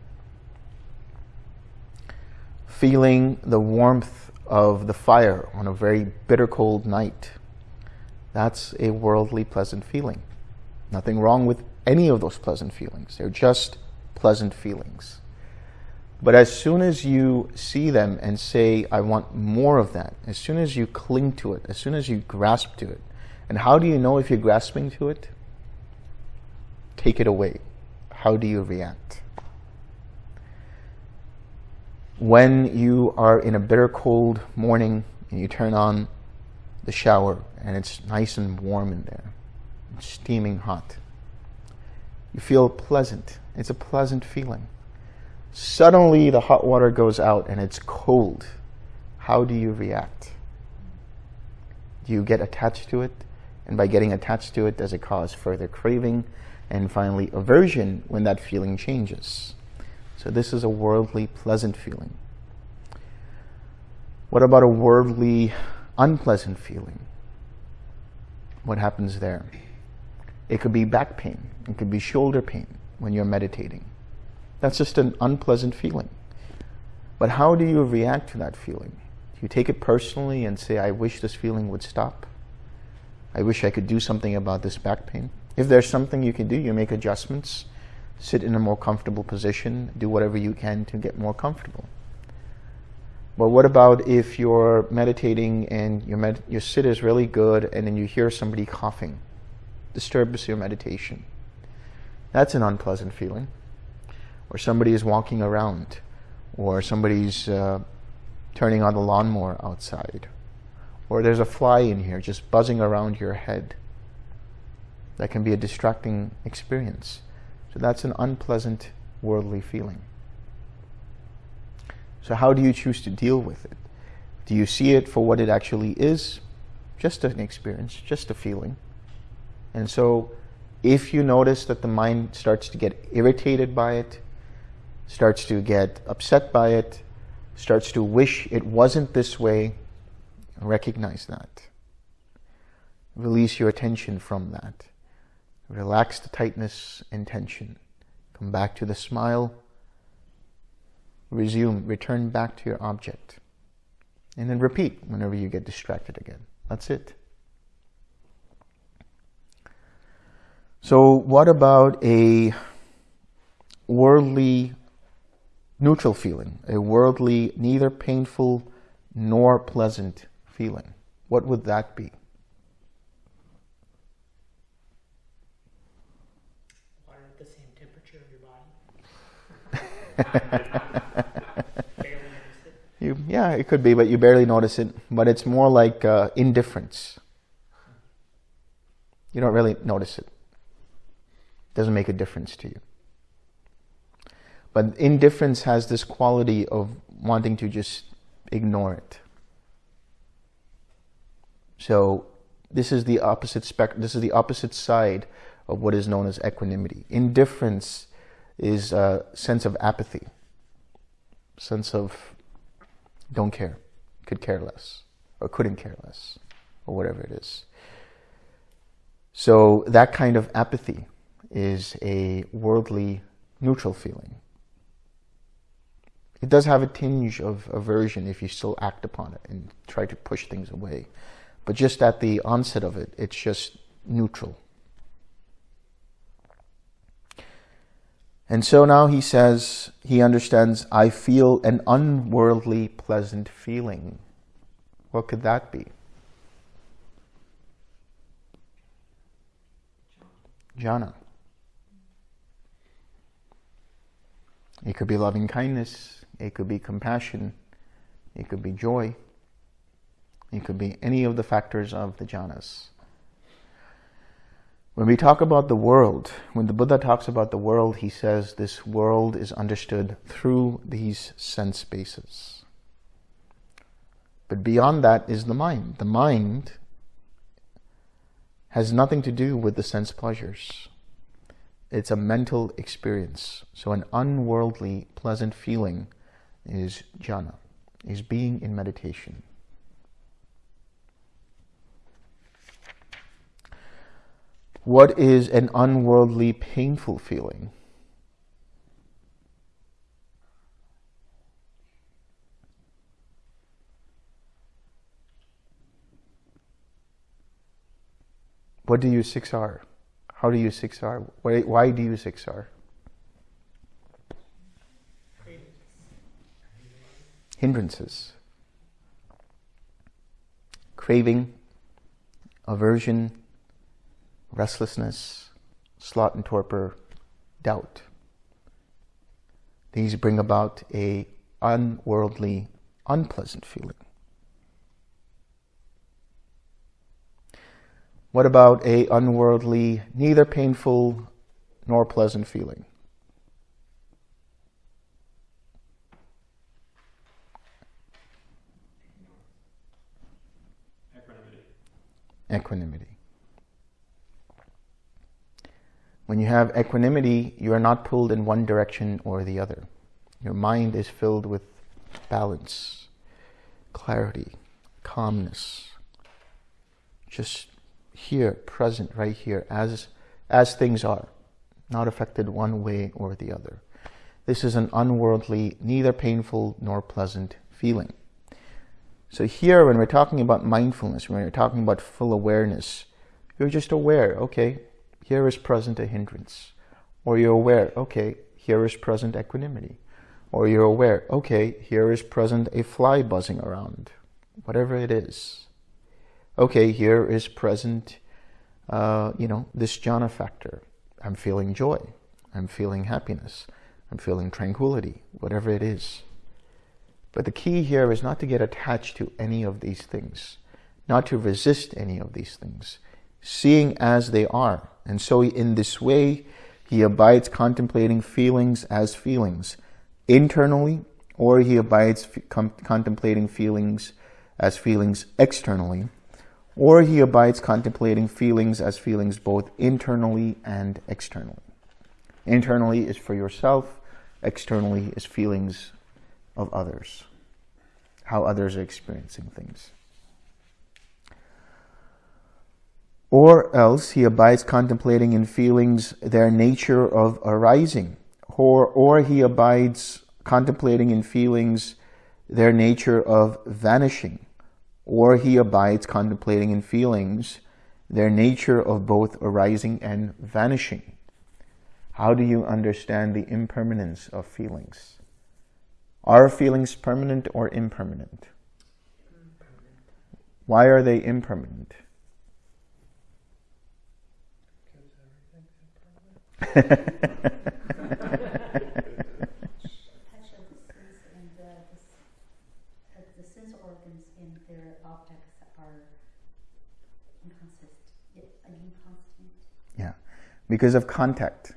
Feeling the warmth of the fire on a very bitter cold night, that's a worldly pleasant feeling. Nothing wrong with any of those pleasant feelings. They're just pleasant feelings. But as soon as you see them and say, I want more of that, as soon as you cling to it, as soon as you grasp to it, and how do you know if you're grasping to it? Take it away. How do you react? When you are in a bitter cold morning and you turn on the shower and it's nice and warm in there, it's steaming hot, you feel pleasant. It's a pleasant feeling. Suddenly the hot water goes out and it's cold. How do you react? Do you get attached to it? And by getting attached to it, does it cause further craving? And finally, aversion when that feeling changes. So this is a worldly pleasant feeling. What about a worldly unpleasant feeling? What happens there? It could be back pain. It could be shoulder pain when you're meditating. That's just an unpleasant feeling. But how do you react to that feeling? Do you take it personally and say, I wish this feeling would stop? I wish I could do something about this back pain. If there's something you can do, you make adjustments, sit in a more comfortable position, do whatever you can to get more comfortable. But what about if you're meditating and your, med your sit is really good and then you hear somebody coughing? Disturbs your meditation. That's an unpleasant feeling. Or somebody is walking around or somebody's uh, turning on the lawnmower outside or there's a fly in here just buzzing around your head. That can be a distracting experience. So that's an unpleasant worldly feeling. So how do you choose to deal with it? Do you see it for what it actually is? Just an experience, just a feeling. And so if you notice that the mind starts to get irritated by it, starts to get upset by it, starts to wish it wasn't this way, Recognize that. Release your attention from that. Relax the tightness and tension. Come back to the smile. Resume, return back to your object. And then repeat whenever you get distracted again. That's it. So what about a worldly neutral feeling, a worldly neither painful nor pleasant feeling? What would that be? Water at the same temperature of your body. you, yeah, it could be, but you barely notice it. But it's more like uh, indifference. You don't really notice it. it. Doesn't make a difference to you. But indifference has this quality of wanting to just ignore it. So this is the opposite spec. This is the opposite side of what is known as equanimity. Indifference is a sense of apathy, sense of don't care, could care less, or couldn't care less, or whatever it is. So that kind of apathy is a worldly neutral feeling. It does have a tinge of aversion if you still act upon it and try to push things away. But just at the onset of it, it's just neutral. And so now he says, he understands, I feel an unworldly pleasant feeling. What could that be? Jhana. It could be loving kindness. It could be compassion. It could be joy. It could be any of the factors of the jhanas. When we talk about the world, when the Buddha talks about the world, he says this world is understood through these sense bases. But beyond that is the mind. The mind has nothing to do with the sense pleasures. It's a mental experience. So an unworldly, pleasant feeling is jhana, is being in meditation. What is an unworldly, painful feeling? What do you 6R? How do you 6R? Why, why do you 6R? Hindrances. Craving, aversion, restlessness, sloth and torpor, doubt. These bring about a unworldly, unpleasant feeling? What about a unworldly, neither painful nor pleasant feeling? Equanimity. Equanimity. When you have equanimity, you are not pulled in one direction or the other. Your mind is filled with balance, clarity, calmness. Just here, present, right here, as, as things are, not affected one way or the other. This is an unworldly, neither painful nor pleasant feeling. So here, when we're talking about mindfulness, when we're talking about full awareness, you're just aware, okay, here is present a hindrance. Or you're aware, okay, here is present equanimity. Or you're aware, okay, here is present a fly buzzing around. Whatever it is. Okay, here is present, uh, you know, this jhana factor. I'm feeling joy. I'm feeling happiness. I'm feeling tranquility, whatever it is. But the key here is not to get attached to any of these things, not to resist any of these things, seeing as they are. And so in this way, he abides contemplating feelings as feelings internally, or he abides contemplating feelings as feelings externally, or he abides contemplating feelings as feelings both internally and externally. Internally is for yourself, externally is feelings of others, how others are experiencing things. Or else he abides contemplating in feelings their nature of arising, or, or he abides contemplating in feelings their nature of vanishing, or he abides contemplating in feelings their nature of both arising and vanishing. How do you understand the impermanence of feelings? Are feelings permanent or impermanent? Why are they impermanent? Yeah, because of contact.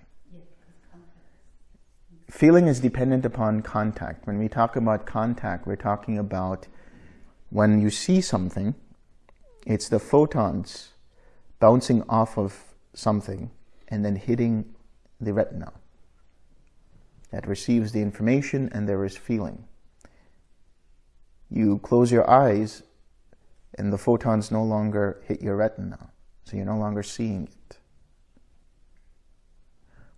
Feeling is dependent upon contact. When we talk about contact, we're talking about when you see something, it's the photons bouncing off of something and then hitting the retina that receives the information and there is feeling. You close your eyes and the photons no longer hit your retina, so you're no longer seeing it.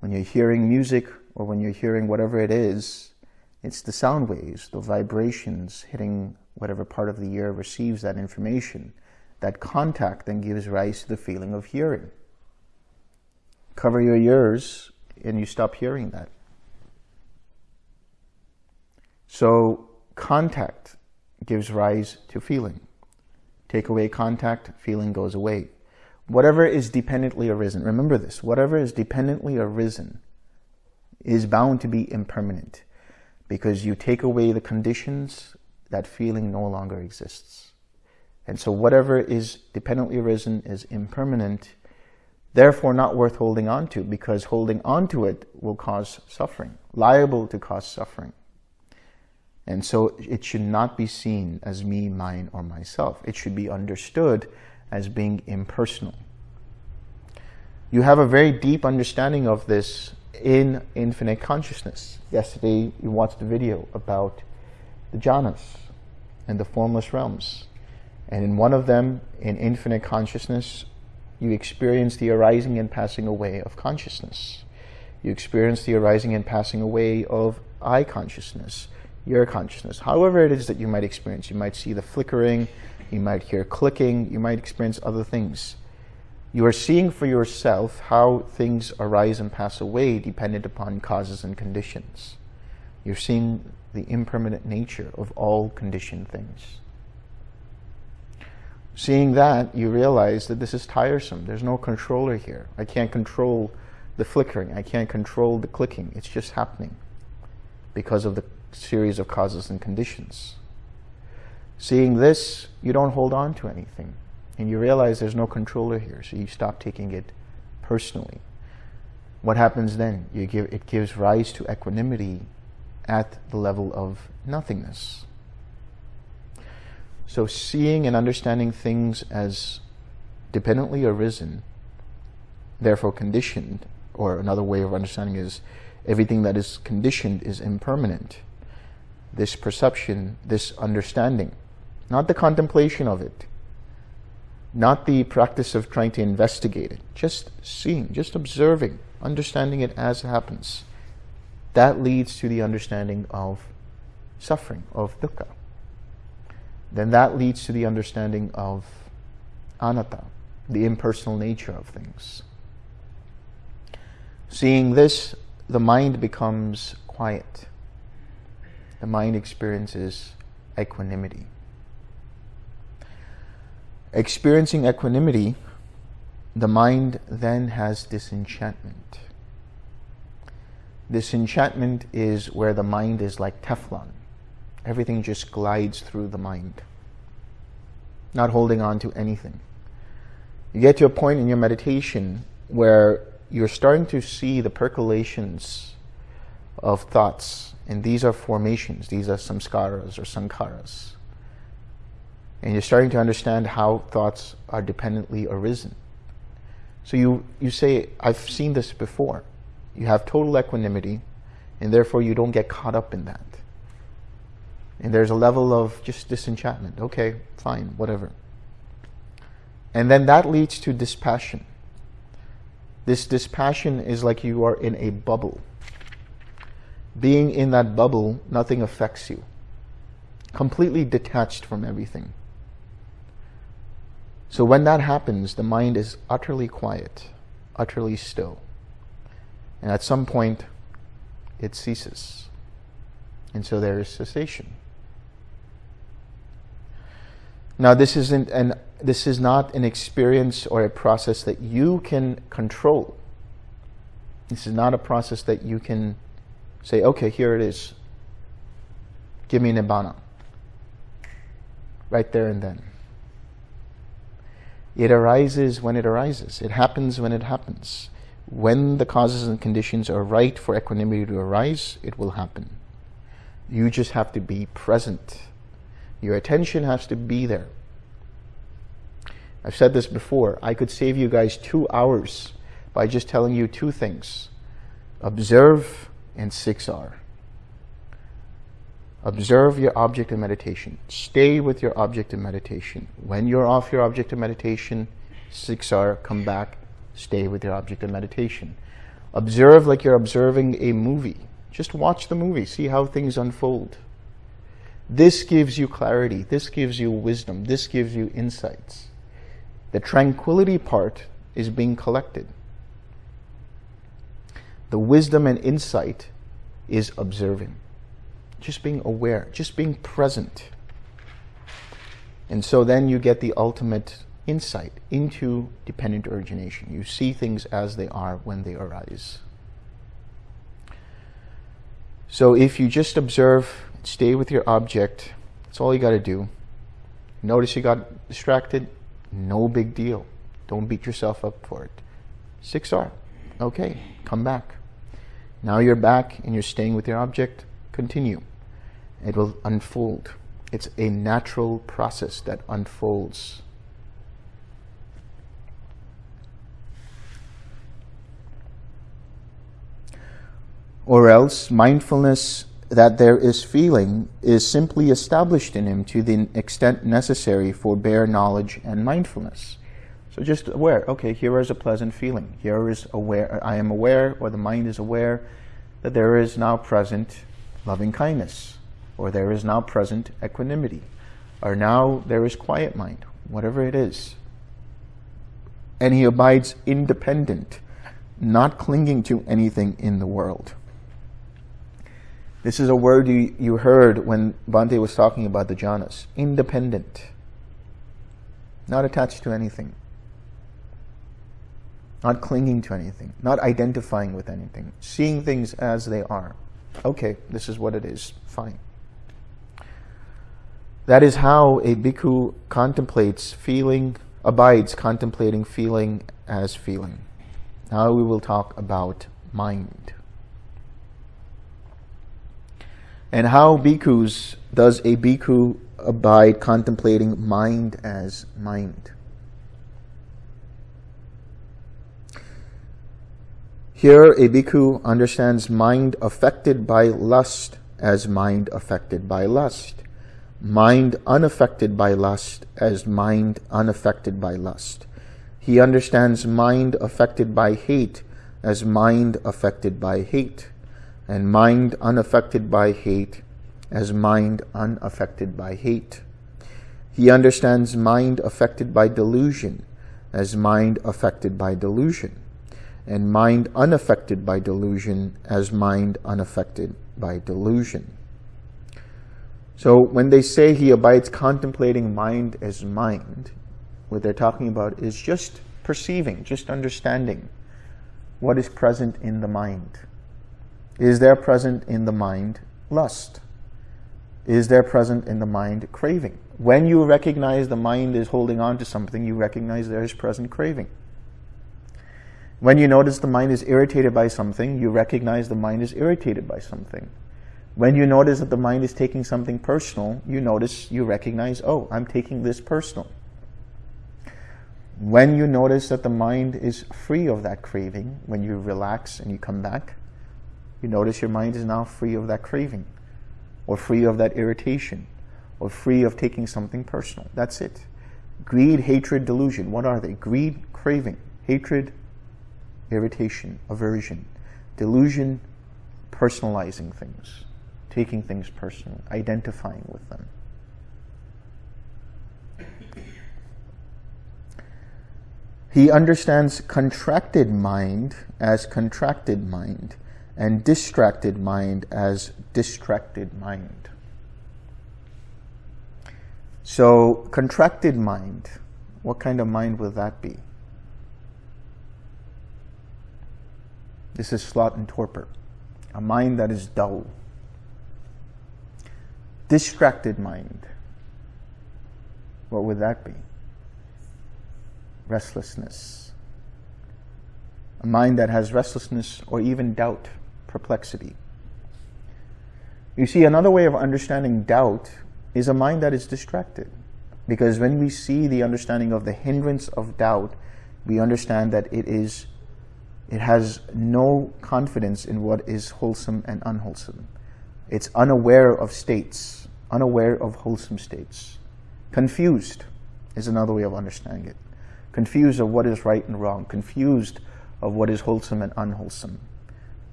When you're hearing music or when you're hearing whatever it is, it's the sound waves, the vibrations hitting whatever part of the ear receives that information. That contact then gives rise to the feeling of hearing cover your ears and you stop hearing that. So contact gives rise to feeling. Take away contact, feeling goes away. Whatever is dependently arisen, remember this, whatever is dependently arisen is bound to be impermanent because you take away the conditions, that feeling no longer exists. And so whatever is dependently arisen is impermanent therefore not worth holding on to because holding on to it will cause suffering, liable to cause suffering. And so it should not be seen as me, mine, or myself. It should be understood as being impersonal. You have a very deep understanding of this in infinite consciousness. Yesterday you watched the video about the jhanas and the formless realms. And in one of them, in infinite consciousness, you experience the arising and passing away of consciousness. You experience the arising and passing away of I consciousness, your consciousness. However it is that you might experience. You might see the flickering, you might hear clicking, you might experience other things. You are seeing for yourself how things arise and pass away dependent upon causes and conditions. You're seeing the impermanent nature of all conditioned things. Seeing that, you realize that this is tiresome. There's no controller here. I can't control the flickering. I can't control the clicking. It's just happening because of the series of causes and conditions. Seeing this, you don't hold on to anything. And you realize there's no controller here, so you stop taking it personally. What happens then? You give, it gives rise to equanimity at the level of nothingness. So seeing and understanding things as dependently arisen, therefore conditioned, or another way of understanding is everything that is conditioned is impermanent. This perception, this understanding, not the contemplation of it, not the practice of trying to investigate it, just seeing, just observing, understanding it as it happens. That leads to the understanding of suffering, of dukkha. Then that leads to the understanding of anatta, the impersonal nature of things. Seeing this, the mind becomes quiet. The mind experiences equanimity. Experiencing equanimity, the mind then has disenchantment. Disenchantment is where the mind is like Teflon. Everything just glides through the mind, not holding on to anything. You get to a point in your meditation where you're starting to see the percolations of thoughts, and these are formations, these are samskaras or sankharas. And you're starting to understand how thoughts are dependently arisen. So you, you say, I've seen this before. You have total equanimity, and therefore you don't get caught up in that. And there's a level of just disenchantment. Okay, fine, whatever. And then that leads to dispassion. This dispassion is like you are in a bubble. Being in that bubble, nothing affects you. Completely detached from everything. So when that happens, the mind is utterly quiet, utterly still. And at some point, it ceases. And so there is cessation. Now, this isn't an this is not an experience or a process that you can control. This is not a process that you can say, okay, here it is. Give me an nibbana. Right there and then. It arises when it arises. It happens when it happens. When the causes and conditions are right for equanimity to arise, it will happen. You just have to be present your attention has to be there. I've said this before. I could save you guys two hours by just telling you two things. Observe and 6R. Observe your object of meditation. Stay with your object of meditation. When you're off your object of meditation, 6R, come back, stay with your object of meditation. Observe like you're observing a movie. Just watch the movie, see how things unfold. This gives you clarity. This gives you wisdom. This gives you insights. The tranquility part is being collected. The wisdom and insight is observing. Just being aware, just being present. And so then you get the ultimate insight into dependent origination. You see things as they are when they arise. So if you just observe Stay with your object. That's all you got to do. Notice you got distracted. No big deal. Don't beat yourself up for it. 6R. Okay, come back. Now you're back and you're staying with your object. Continue. It will unfold. It's a natural process that unfolds. Or else mindfulness that there is feeling is simply established in him to the extent necessary for bare knowledge and mindfulness. So just aware, okay, here is a pleasant feeling. Here is aware, I am aware, or the mind is aware, that there is now present loving kindness, or there is now present equanimity, or now there is quiet mind, whatever it is. And he abides independent, not clinging to anything in the world. This is a word you, you heard when Bhante was talking about the jhanas. Independent. Not attached to anything. Not clinging to anything. Not identifying with anything. Seeing things as they are. Okay, this is what it is. Fine. That is how a bhikkhu contemplates feeling, abides contemplating feeling as feeling. Now we will talk about mind. And how bhikkhus does a bhikkhu abide contemplating mind as mind? Here, a bhikkhu understands mind affected by lust as mind affected by lust, mind unaffected by lust as mind unaffected by lust. He understands mind affected by hate as mind affected by hate, and mind unaffected by hate as mind unaffected by hate. He understands mind affected by delusion as mind affected by delusion and mind unaffected by delusion as mind unaffected by delusion. So when they say he abides contemplating mind as mind, what they're talking about is just perceiving, just understanding what is present in the mind. Is there present in the mind lust? Is there present in the mind craving? When you recognize the mind is holding on to something, you recognize there is present craving. When you notice the mind is irritated by something, you recognize the mind is irritated by something. When you notice that the mind is taking something personal, you notice, you recognize, oh, I'm taking this personal. When you notice that the mind is free of that craving, when you relax and you come back, you notice your mind is now free of that craving, or free of that irritation, or free of taking something personal. That's it. Greed, hatred, delusion. What are they? Greed, craving, hatred, irritation, aversion, delusion, personalizing things, taking things personally, identifying with them. He understands contracted mind as contracted mind and distracted mind as distracted mind. So, contracted mind, what kind of mind will that be? This is sloth and torpor, a mind that is dull. Distracted mind. What would that be? Restlessness. A mind that has restlessness or even doubt, perplexity. You see, another way of understanding doubt is a mind that is distracted. Because when we see the understanding of the hindrance of doubt, we understand that it is it has no confidence in what is wholesome and unwholesome. It's unaware of states, unaware of wholesome states. Confused is another way of understanding it. Confused of what is right and wrong. Confused of what is wholesome and unwholesome.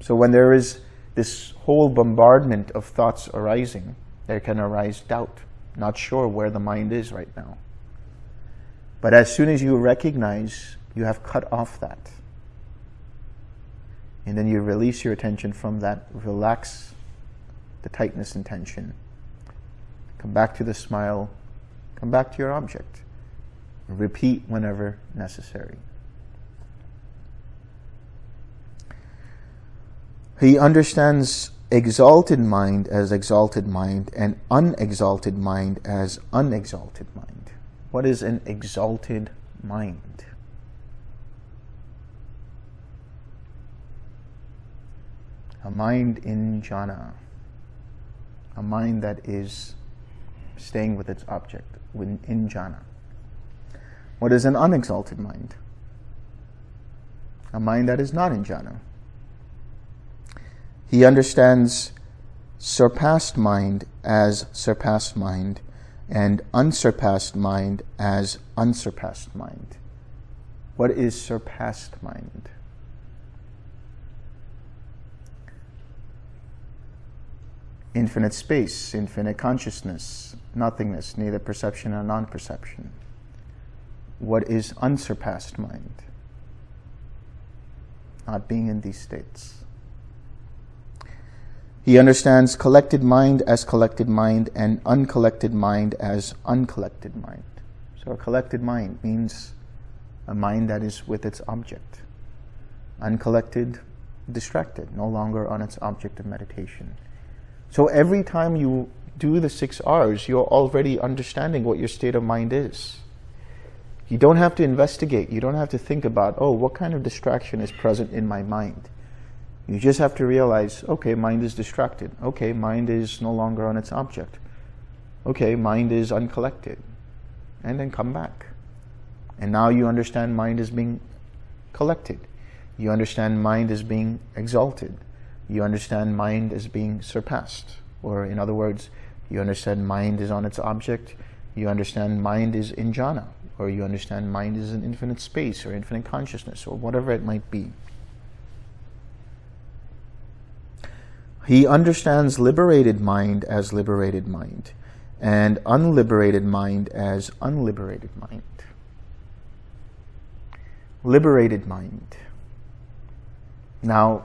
So when there is this whole bombardment of thoughts arising, there can arise doubt, not sure where the mind is right now. But as soon as you recognize you have cut off that, and then you release your attention from that, relax the tightness and tension. Come back to the smile, come back to your object. Repeat whenever necessary. He understands exalted mind as exalted mind and unexalted mind as unexalted mind. What is an exalted mind? a mind in jhana, a mind that is staying with its object, in jhana. What is an unexalted mind? A mind that is not in jhana. He understands surpassed mind as surpassed mind and unsurpassed mind as unsurpassed mind. What is surpassed mind? infinite space, infinite consciousness, nothingness, neither perception nor non-perception. What is unsurpassed mind? Not being in these states. He understands collected mind as collected mind and uncollected mind as uncollected mind. So a collected mind means a mind that is with its object. Uncollected distracted, no longer on its object of meditation. So every time you do the six R's, you're already understanding what your state of mind is. You don't have to investigate. You don't have to think about, oh, what kind of distraction is present in my mind? You just have to realize, okay, mind is distracted. Okay, mind is no longer on its object. Okay, mind is uncollected. And then come back. And now you understand mind is being collected. You understand mind is being exalted. You understand mind is being surpassed. Or in other words, you understand mind is on its object. You understand mind is in jhana. Or you understand mind is in infinite space or infinite consciousness or whatever it might be. He understands liberated mind as liberated mind and unliberated mind as unliberated mind. Liberated mind. Now,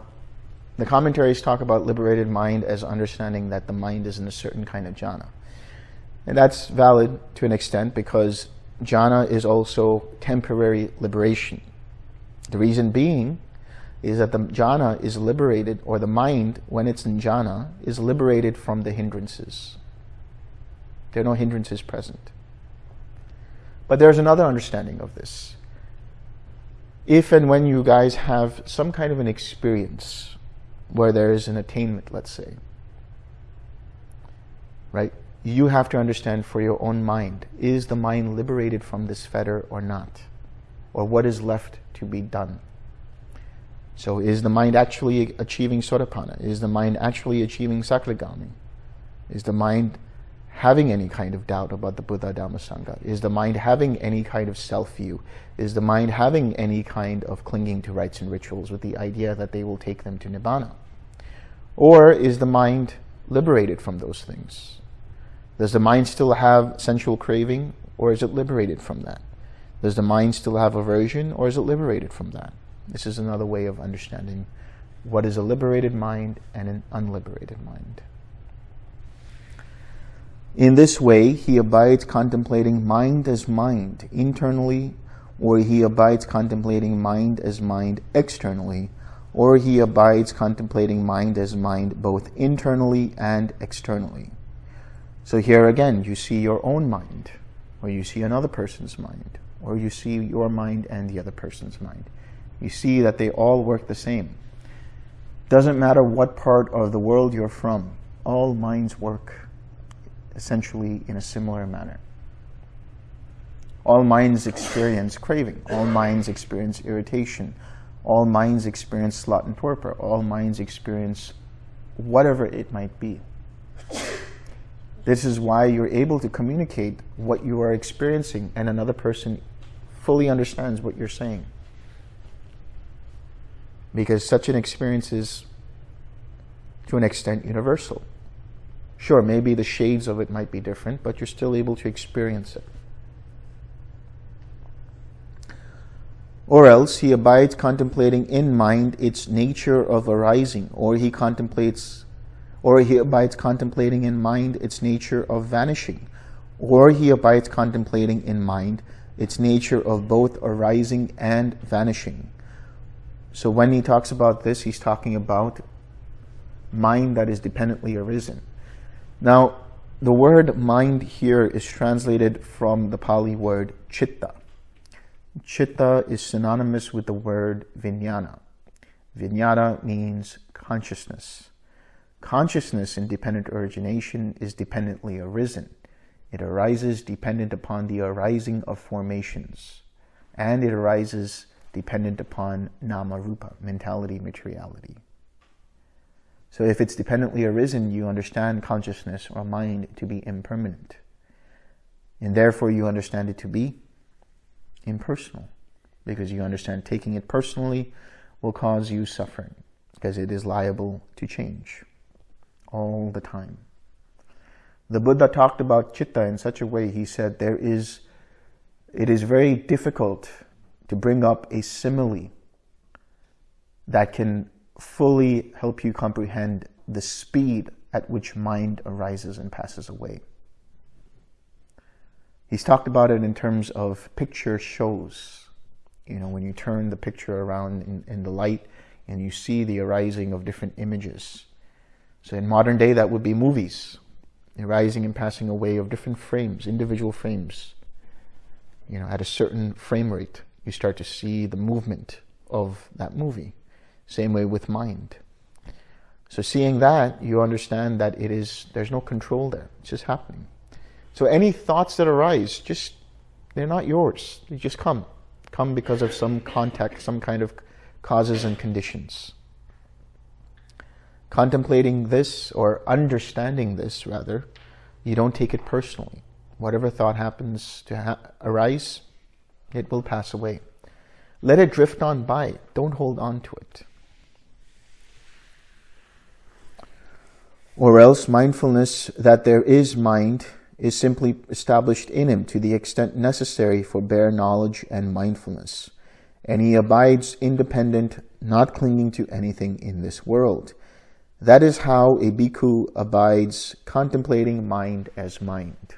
the commentaries talk about liberated mind as understanding that the mind is in a certain kind of jhana. And that's valid to an extent because jhana is also temporary liberation. The reason being is that the jhana is liberated, or the mind, when it's in jhana, is liberated from the hindrances. There are no hindrances present. But there's another understanding of this. If and when you guys have some kind of an experience where there is an attainment, let's say, right? You have to understand for your own mind, is the mind liberated from this fetter or not? Or what is left to be done? So is the mind actually achieving Sotapanna? Is the mind actually achieving Sakadagami? Is the mind having any kind of doubt about the Buddha Dhamma Sangha? Is the mind having any kind of self-view? Is the mind having any kind of clinging to rites and rituals with the idea that they will take them to Nibbana? Or is the mind liberated from those things? Does the mind still have sensual craving or is it liberated from that? Does the mind still have aversion or is it liberated from that? This is another way of understanding what is a liberated mind and an unliberated mind. In this way, he abides contemplating mind as mind internally, or he abides contemplating mind as mind externally, or he abides contemplating mind as mind both internally and externally. So here again, you see your own mind, or you see another person's mind, or you see your mind and the other person's mind you see that they all work the same. Doesn't matter what part of the world you're from, all minds work essentially in a similar manner. All minds experience craving. All minds experience irritation. All minds experience sloth and torpor. All minds experience whatever it might be. This is why you're able to communicate what you are experiencing and another person fully understands what you're saying because such an experience is, to an extent, universal. Sure, maybe the shades of it might be different, but you're still able to experience it. Or else he abides contemplating in mind its nature of arising, or he contemplates, or he abides contemplating in mind its nature of vanishing, or he abides contemplating in mind its nature of both arising and vanishing. So when he talks about this, he's talking about mind that is dependently arisen. Now, the word mind here is translated from the Pali word chitta. Chitta is synonymous with the word vijnana. Vijnana means consciousness. Consciousness in dependent origination is dependently arisen. It arises dependent upon the arising of formations. And it arises dependent upon nama rupa, mentality, materiality. So if it's dependently arisen, you understand consciousness or mind to be impermanent. And therefore you understand it to be impersonal. Because you understand taking it personally will cause you suffering. Because it is liable to change all the time. The Buddha talked about chitta in such a way, he said there is, it is very difficult to bring up a simile that can fully help you comprehend the speed at which mind arises and passes away. He's talked about it in terms of picture shows. You know, when you turn the picture around in, in the light, and you see the arising of different images. So in modern day, that would be movies, arising and passing away of different frames, individual frames. You know, at a certain frame rate, you start to see the movement of that movie. Same way with mind. So seeing that, you understand that it is, there's no control there. It's just happening. So any thoughts that arise, just, they're not yours. They just come. Come because of some context, some kind of causes and conditions. Contemplating this, or understanding this rather, you don't take it personally. Whatever thought happens to ha arise, it will pass away. Let it drift on by. Don't hold on to it. Or else mindfulness that there is mind is simply established in him to the extent necessary for bare knowledge and mindfulness. And he abides independent, not clinging to anything in this world. That is how a bhikkhu abides contemplating mind as mind.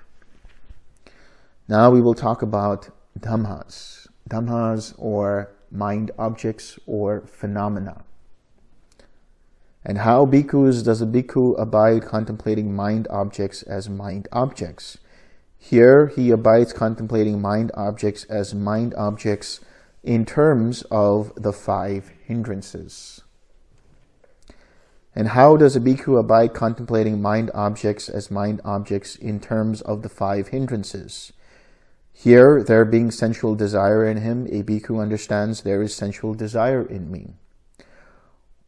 Now we will talk about dhammas, dhammas or mind objects or phenomena. And how bhikkhus does a bhikkhu abide contemplating mind objects as mind objects? Here he abides contemplating mind objects as mind objects in terms of the five hindrances. And how does a bhikkhu abide contemplating mind objects as mind objects in terms of the five hindrances? Here, there being sensual desire in him, a bhikkhu understands there is sensual desire in me.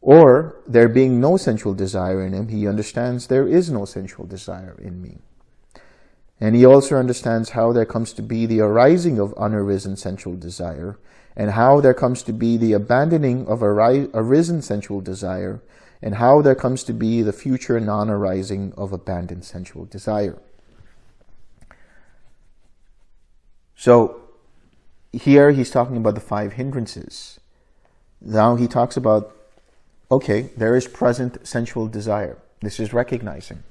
Or, there being no sensual desire in him, he understands there is no sensual desire in me. And he also understands how there comes to be the arising of unarisen sensual desire, and how there comes to be the abandoning of arisen sensual desire, and how there comes to be the future non-arising of abandoned sensual desire. So here he's talking about the five hindrances. Now he talks about okay, there is present sensual desire. This is recognizing.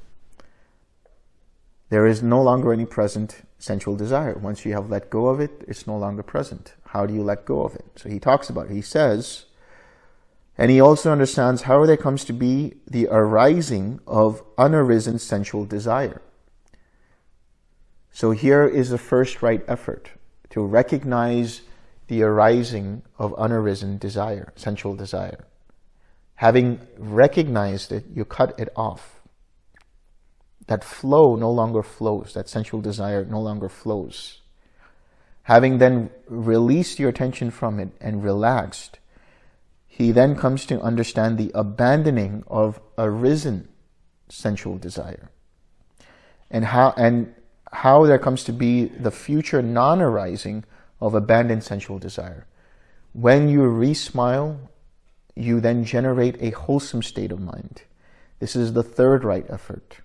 There is no longer any present sensual desire. Once you have let go of it, it's no longer present. How do you let go of it? So he talks about it. He says, and he also understands how there comes to be the arising of unarisen sensual desire. So here is the first right effort, to recognize the arising of unarisen desire, sensual desire. Having recognized it, you cut it off. That flow no longer flows. That sensual desire no longer flows. Having then released your attention from it and relaxed, he then comes to understand the abandoning of arisen sensual desire. And how, and how there comes to be the future non-arising of abandoned sensual desire. When you re-smile you then generate a wholesome state of mind. This is the third right effort.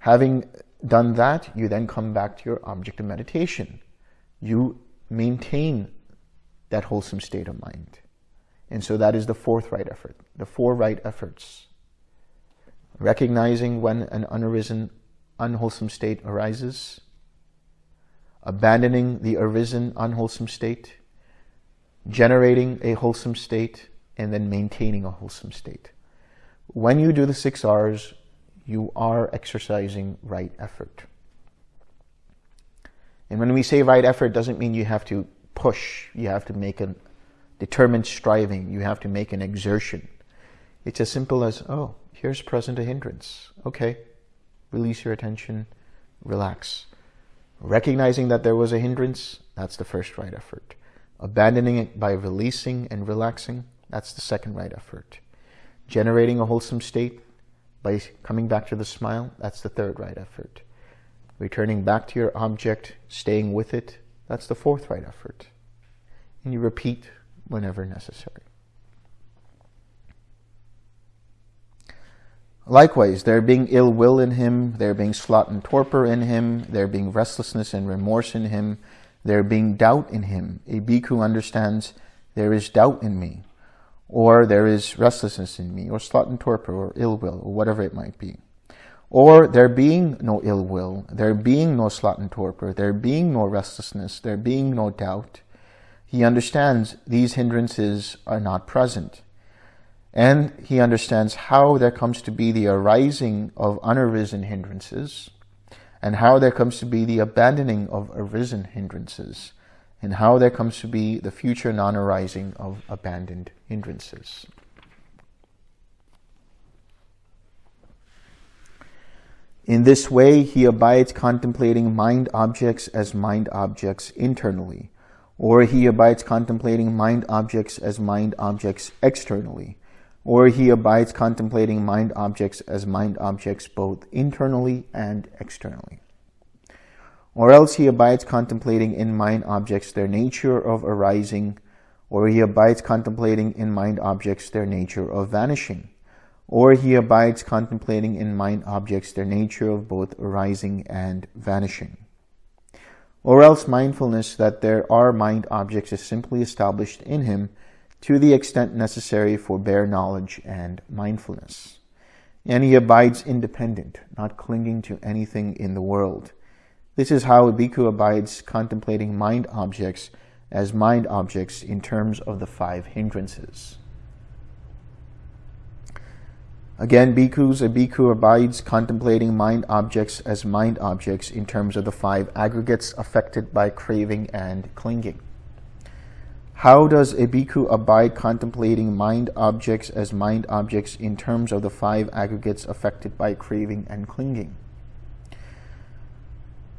Having done that, you then come back to your object of meditation. You maintain that wholesome state of mind. And so that is the fourth right effort, the four right efforts. Recognizing when an unarisen, unwholesome state arises, abandoning the arisen, unwholesome state, generating a wholesome state, and then maintaining a wholesome state. When you do the six R's, you are exercising right effort. And when we say right effort, doesn't mean you have to push. You have to make a determined striving. You have to make an exertion. It's as simple as, oh, here's present a hindrance. Okay, release your attention, relax. Recognizing that there was a hindrance, that's the first right effort. Abandoning it by releasing and relaxing, that's the second right effort. Generating a wholesome state by coming back to the smile, that's the third right effort. Returning back to your object, staying with it, that's the fourth right effort. And you repeat whenever necessary. Likewise, there being ill will in him, there being sloth and torpor in him, there being restlessness and remorse in him, there being doubt in him. A bhikkhu understands there is doubt in me or there is restlessness in me, or sloth and torpor, or ill will, or whatever it might be. Or there being no ill will, there being no sloth and torpor, there being no restlessness, there being no doubt, he understands these hindrances are not present. And he understands how there comes to be the arising of unarisen hindrances, and how there comes to be the abandoning of arisen hindrances, and how there comes to be the future non-arising of abandoned hindrances. In this way, he abides contemplating mind objects as mind objects internally, or he abides contemplating mind objects as mind objects externally, or he abides contemplating mind objects as mind objects both internally and externally. Or else he abides contemplating in mind objects their nature of arising, or he abides contemplating in mind objects their nature of vanishing, or he abides contemplating in mind objects their nature of both arising and vanishing. Or else mindfulness that there are mind objects is simply established in him to the extent necessary for bare knowledge and mindfulness. And he abides independent, not clinging to anything in the world. This is how a bhikkhu abides contemplating mind objects as mind objects in terms of the five hindrances. Again, bhikkhus, a bhikkhu abides contemplating mind objects as mind objects in terms of the five aggregates affected by craving and clinging. How does a bhikkhu abide contemplating mind objects as mind objects in terms of the five aggregates affected by craving and clinging?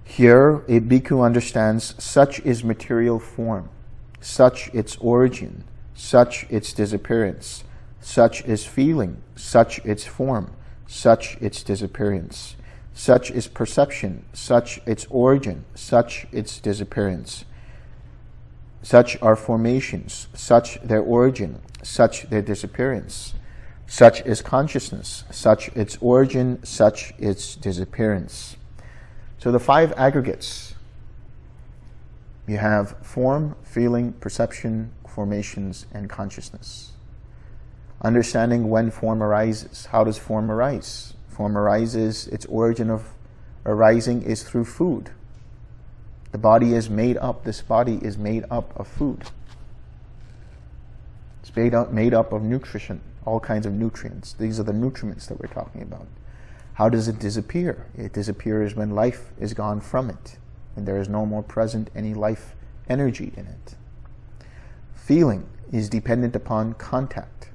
Here, a bhikkhu understands such is material form, such its origin, such its disappearance, such is feeling, such its form, such its disappearance. Such is perception, such its origin, such its disappearance. Such are formations, such their origin, such their disappearance. Such is consciousness, such its origin, such its disappearance. So the five aggregates, you have form, feeling, perception, formations, and consciousness. Understanding when form arises. How does form arise? Form arises, its origin of arising is through food. The body is made up, this body is made up of food. It's made up, made up of nutrition, all kinds of nutrients. These are the nutriments that we're talking about. How does it disappear? It disappears when life is gone from it, and there is no more present any life energy in it. Feeling is dependent upon contact.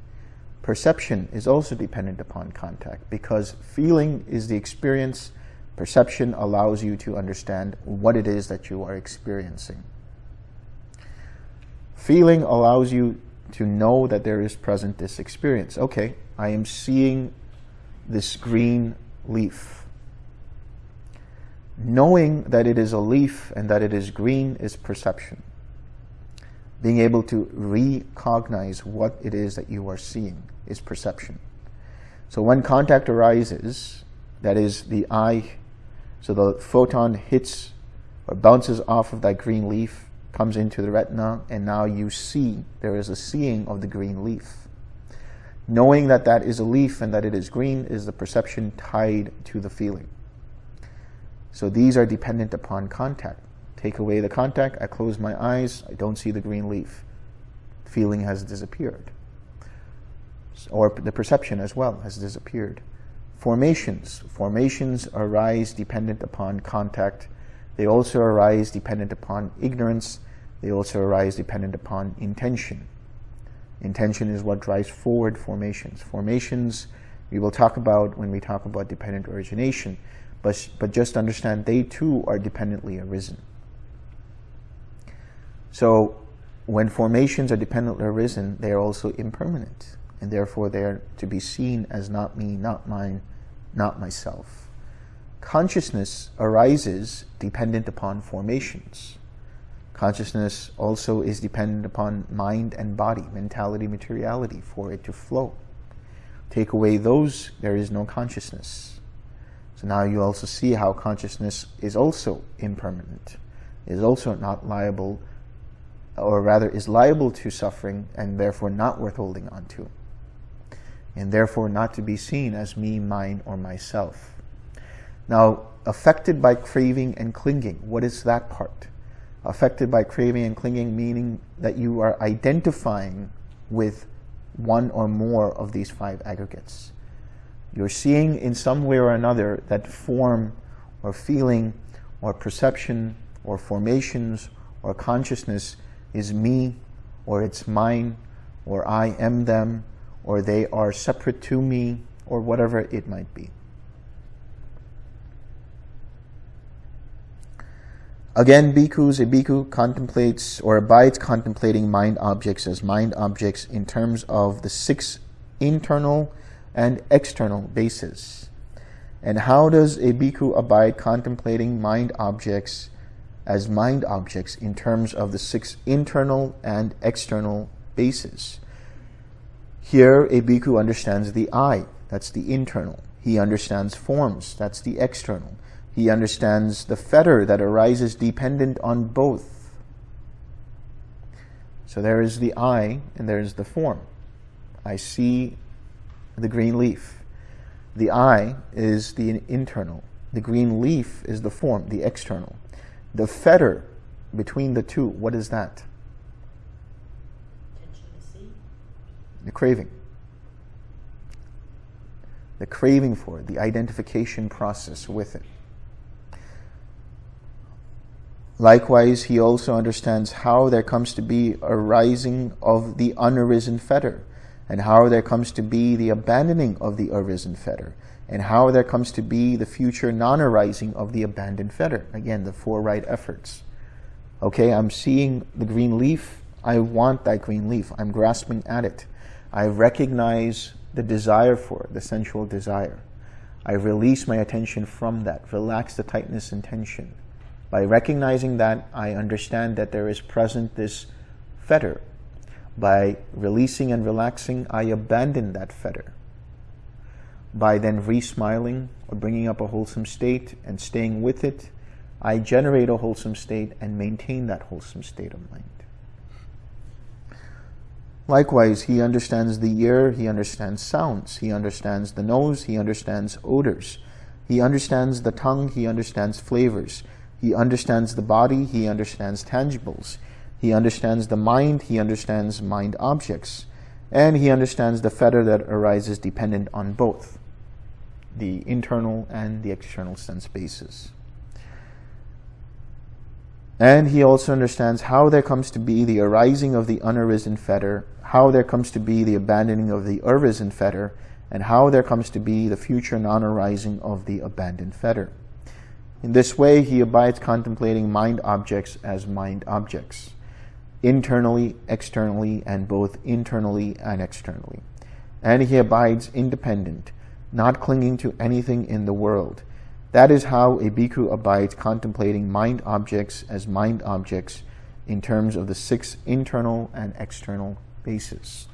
Perception is also dependent upon contact because feeling is the experience. Perception allows you to understand what it is that you are experiencing. Feeling allows you to know that there is present this experience. Okay, I am seeing this green leaf. Knowing that it is a leaf and that it is green is perception. Being able to recognize what it is that you are seeing is perception. So when contact arises, that is the eye, so the photon hits or bounces off of that green leaf, comes into the retina, and now you see, there is a seeing of the green leaf. Knowing that that is a leaf and that it is green is the perception tied to the feeling. So these are dependent upon contact. Take away the contact, I close my eyes, I don't see the green leaf. Feeling has disappeared or the perception as well has disappeared. Formations. Formations arise dependent upon contact. They also arise dependent upon ignorance. They also arise dependent upon intention. Intention is what drives forward formations. Formations we will talk about when we talk about dependent origination, but, but just understand they too are dependently arisen. So when formations are dependently arisen, they are also impermanent and therefore they are to be seen as not me, not mine, not myself. Consciousness arises dependent upon formations. Consciousness also is dependent upon mind and body, mentality, materiality, for it to flow. Take away those, there is no consciousness. So now you also see how consciousness is also impermanent, is also not liable, or rather is liable to suffering and therefore not worth holding on to and therefore not to be seen as me, mine, or myself. Now, affected by craving and clinging, what is that part? Affected by craving and clinging meaning that you are identifying with one or more of these five aggregates. You're seeing in some way or another that form or feeling or perception or formations or consciousness is me or it's mine or I am them or they are separate to me or whatever it might be. Again, bhikkhus, a bhikkhu contemplates or abides contemplating mind objects as mind objects in terms of the six internal and external bases. And how does a bhikkhu abide contemplating mind objects as mind objects in terms of the six internal and external bases? Here, a bhikkhu understands the I, that's the internal. He understands forms, that's the external. He understands the fetter that arises dependent on both. So there is the I and there is the form. I see the green leaf. The I is the internal. The green leaf is the form, the external. The fetter between the two, what is that? The craving. The craving for it, the identification process with it. Likewise, he also understands how there comes to be a rising of the unarisen fetter, and how there comes to be the abandoning of the arisen fetter, and how there comes to be the future non-arising of the abandoned fetter. Again, the four right efforts. Okay, I'm seeing the green leaf. I want that green leaf. I'm grasping at it. I recognize the desire for it, the sensual desire. I release my attention from that, relax the tightness and tension. By recognizing that, I understand that there is present this fetter. By releasing and relaxing, I abandon that fetter. By then re-smiling or bringing up a wholesome state and staying with it, I generate a wholesome state and maintain that wholesome state of mind. Likewise, he understands the ear, he understands sounds, he understands the nose, he understands odors, he understands the tongue, he understands flavors, he understands the body, he understands tangibles. He understands the mind, he understands mind objects. And he understands the fetter that arises dependent on both, the internal and the external sense bases. And he also understands how there comes to be the arising of the unarisen fetter, how there comes to be the abandoning of the arisen fetter, and how there comes to be the future non-arising of the abandoned fetter. In this way, he abides contemplating mind objects as mind objects, internally, externally, and both internally and externally. And he abides independent, not clinging to anything in the world. That is how a bhikkhu abides contemplating mind objects as mind objects in terms of the six internal and external bases.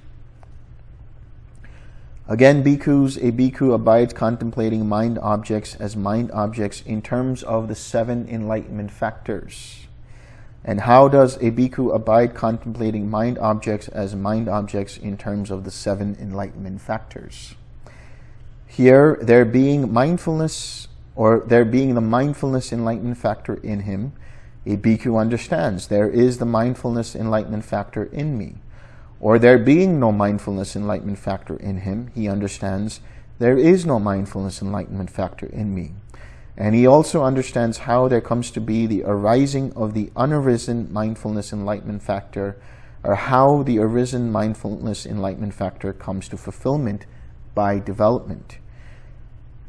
Again, bhikkhus, a bhikkhu abides contemplating mind objects as mind objects in terms of the seven enlightenment factors. And how does a bhikkhu abide contemplating mind objects as mind objects in terms of the seven enlightenment factors? Here, there being mindfulness, or there being the mindfulness enlightenment factor in him, a bhikkhu understands there is the mindfulness enlightenment factor in me or there being no mindfulness enlightenment factor in him, he understands there is no mindfulness enlightenment factor in me. And he also understands how there comes to be the arising of the unarisen mindfulness enlightenment factor, or how the arisen mindfulness enlightenment factor comes to fulfillment by development.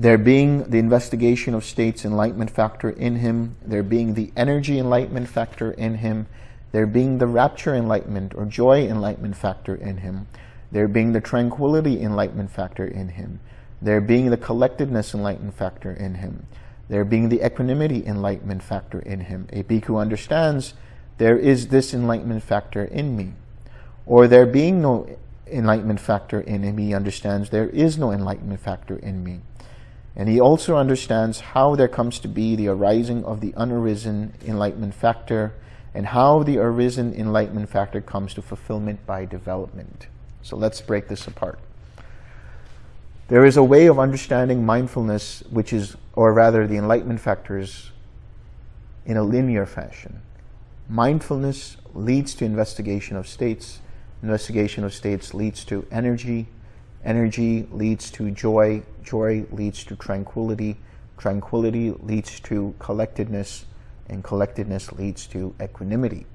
There being the investigation of states enlightenment factor in him, there being the energy enlightenment factor in him, there being the rapture enlightenment or joy enlightenment factor in him, there being the tranquility enlightenment factor in him, there being the collectedness enlightenment factor in him, there being the equanimity enlightenment factor in him. A bhikkhu understands there is this enlightenment factor in me. Or there being no enlightenment factor in him, he understands there is no enlightenment factor in me. And he also understands how there comes to be the arising of the unarisen enlightenment factor and how the arisen enlightenment factor comes to fulfillment by development. So let's break this apart. There is a way of understanding mindfulness, which is, or rather the enlightenment factors, in a linear fashion. Mindfulness leads to investigation of states. Investigation of states leads to energy. Energy leads to joy. Joy leads to tranquility. Tranquility leads to collectedness. And collectedness leads to equanimity.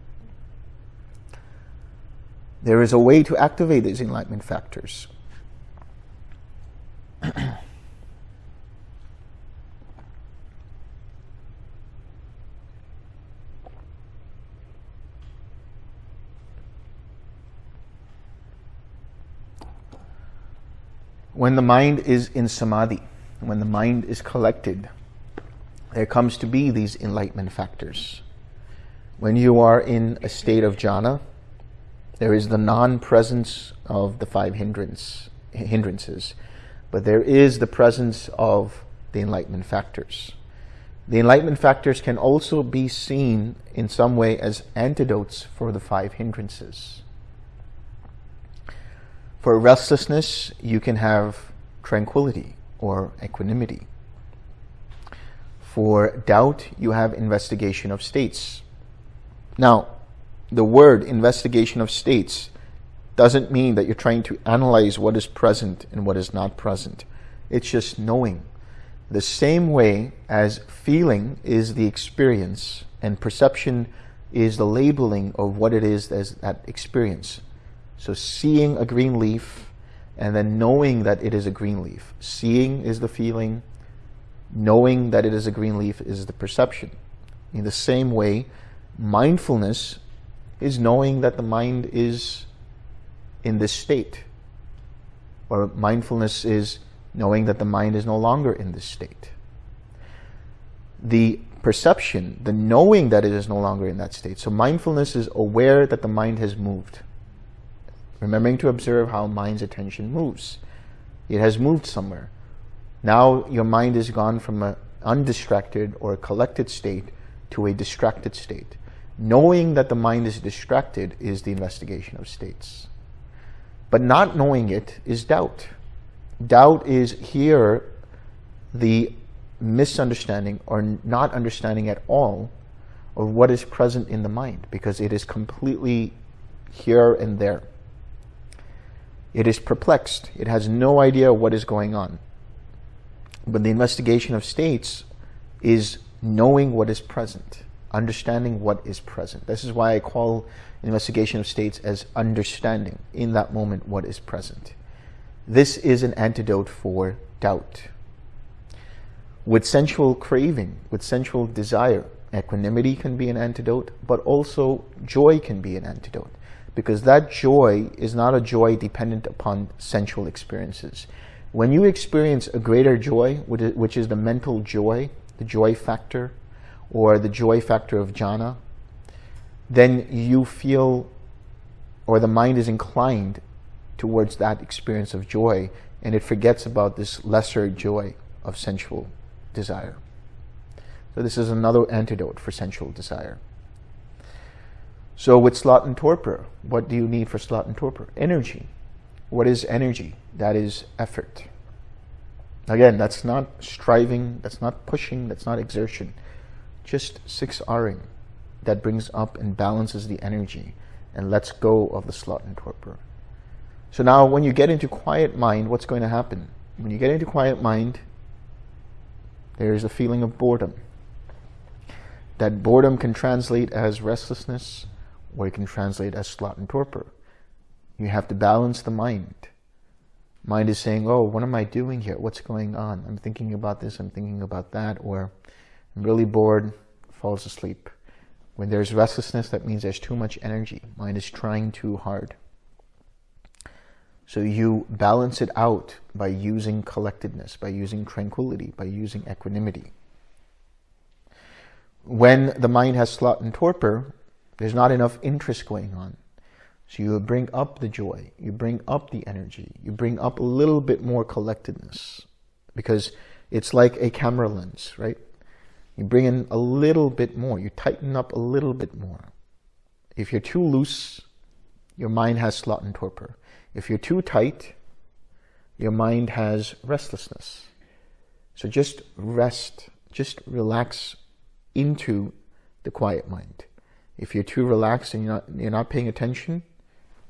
There is a way to activate these enlightenment factors. when the mind is in samadhi, when the mind is collected, there comes to be these enlightenment factors. When you are in a state of jhana, there is the non-presence of the five hindrance, hindrances, but there is the presence of the enlightenment factors. The enlightenment factors can also be seen in some way as antidotes for the five hindrances. For restlessness, you can have tranquility or equanimity. For doubt, you have investigation of states. Now, the word investigation of states doesn't mean that you're trying to analyze what is present and what is not present. It's just knowing. The same way as feeling is the experience and perception is the labeling of what it is as that experience. So seeing a green leaf and then knowing that it is a green leaf. Seeing is the feeling. Knowing that it is a green leaf is the perception. In the same way, mindfulness is knowing that the mind is in this state. Or mindfulness is knowing that the mind is no longer in this state. The perception, the knowing that it is no longer in that state. So mindfulness is aware that the mind has moved remembering to observe how mind's attention moves. It has moved somewhere. Now your mind has gone from an undistracted or collected state to a distracted state. Knowing that the mind is distracted is the investigation of states. But not knowing it is doubt. Doubt is here the misunderstanding or not understanding at all of what is present in the mind because it is completely here and there. It is perplexed. It has no idea what is going on. But the investigation of states is knowing what is present, understanding what is present. This is why I call investigation of states as understanding in that moment what is present. This is an antidote for doubt. With sensual craving, with sensual desire, equanimity can be an antidote, but also joy can be an antidote because that joy is not a joy dependent upon sensual experiences. When you experience a greater joy, which is the mental joy, the joy factor, or the joy factor of jhana, then you feel, or the mind is inclined towards that experience of joy, and it forgets about this lesser joy of sensual desire. So this is another antidote for sensual desire. So with sloth and torpor, what do you need for sloth and torpor? Energy. What is energy? That is effort. Again, that's not striving, that's not pushing, that's not exertion. Just 6Ring that brings up and balances the energy and lets go of the sloth and torpor. So now when you get into quiet mind, what's going to happen? When you get into quiet mind, there is a feeling of boredom. That boredom can translate as restlessness, or you can translate as sloth and torpor. You have to balance the mind. Mind is saying, oh, what am I doing here? What's going on? I'm thinking about this, I'm thinking about that, or I'm really bored, falls asleep. When there's restlessness, that means there's too much energy. Mind is trying too hard. So you balance it out by using collectedness, by using tranquility, by using equanimity. When the mind has sloth and torpor, there's not enough interest going on. So you bring up the joy, you bring up the energy, you bring up a little bit more collectedness because it's like a camera lens, right? You bring in a little bit more, you tighten up a little bit more. If you're too loose, your mind has sloth and torpor. If you're too tight, your mind has restlessness. So just rest, just relax into the quiet mind. If you're too relaxed and you're not, you're not paying attention,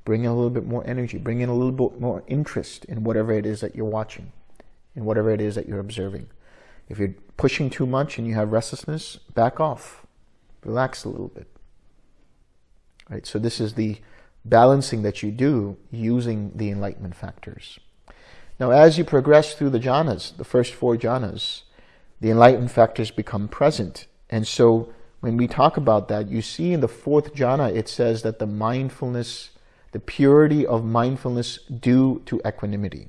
Bring in a little bit more energy. Bring in a little bit more interest in whatever it is that you're watching, in whatever it is that you're observing. If you're pushing too much and you have restlessness, back off. Relax a little bit. Right? So this is the balancing that you do using the enlightenment factors. Now, as you progress through the jhanas, the first four jhanas, the enlightenment factors become present. And so when we talk about that, you see in the fourth jhana, it says that the mindfulness the purity of mindfulness due to equanimity.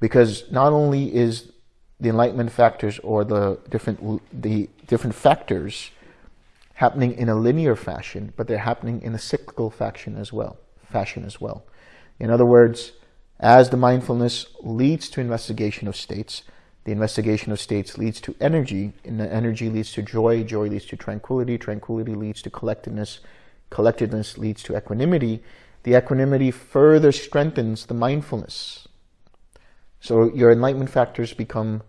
Because not only is the enlightenment factors or the different, the different factors happening in a linear fashion, but they're happening in a cyclical fashion as well. Fashion as well. In other words, as the mindfulness leads to investigation of states, the investigation of states leads to energy, and the energy leads to joy, joy leads to tranquility, tranquility leads to collectedness, collectedness leads to equanimity, the equanimity further strengthens the mindfulness. So your enlightenment factors become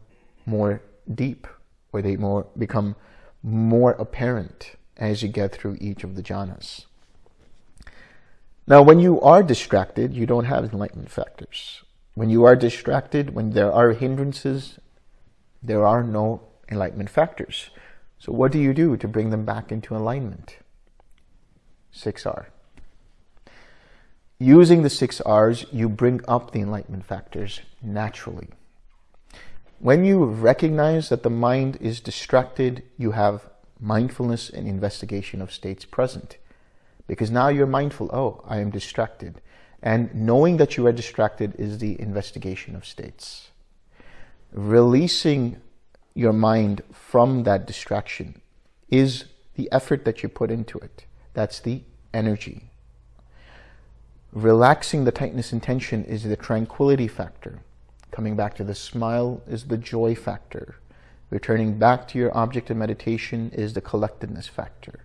more deep, or they more become more apparent as you get through each of the jhanas. Now, when you are distracted, you don't have enlightenment factors. When you are distracted, when there are hindrances, there are no enlightenment factors. So what do you do to bring them back into alignment? 6R. Using the six R's, you bring up the enlightenment factors naturally. When you recognize that the mind is distracted, you have mindfulness and investigation of states present. Because now you're mindful, oh, I am distracted. And knowing that you are distracted is the investigation of states. Releasing your mind from that distraction is the effort that you put into it. That's the energy. Relaxing the tightness and tension is the tranquility factor. Coming back to the smile is the joy factor. Returning back to your object of meditation is the collectedness factor.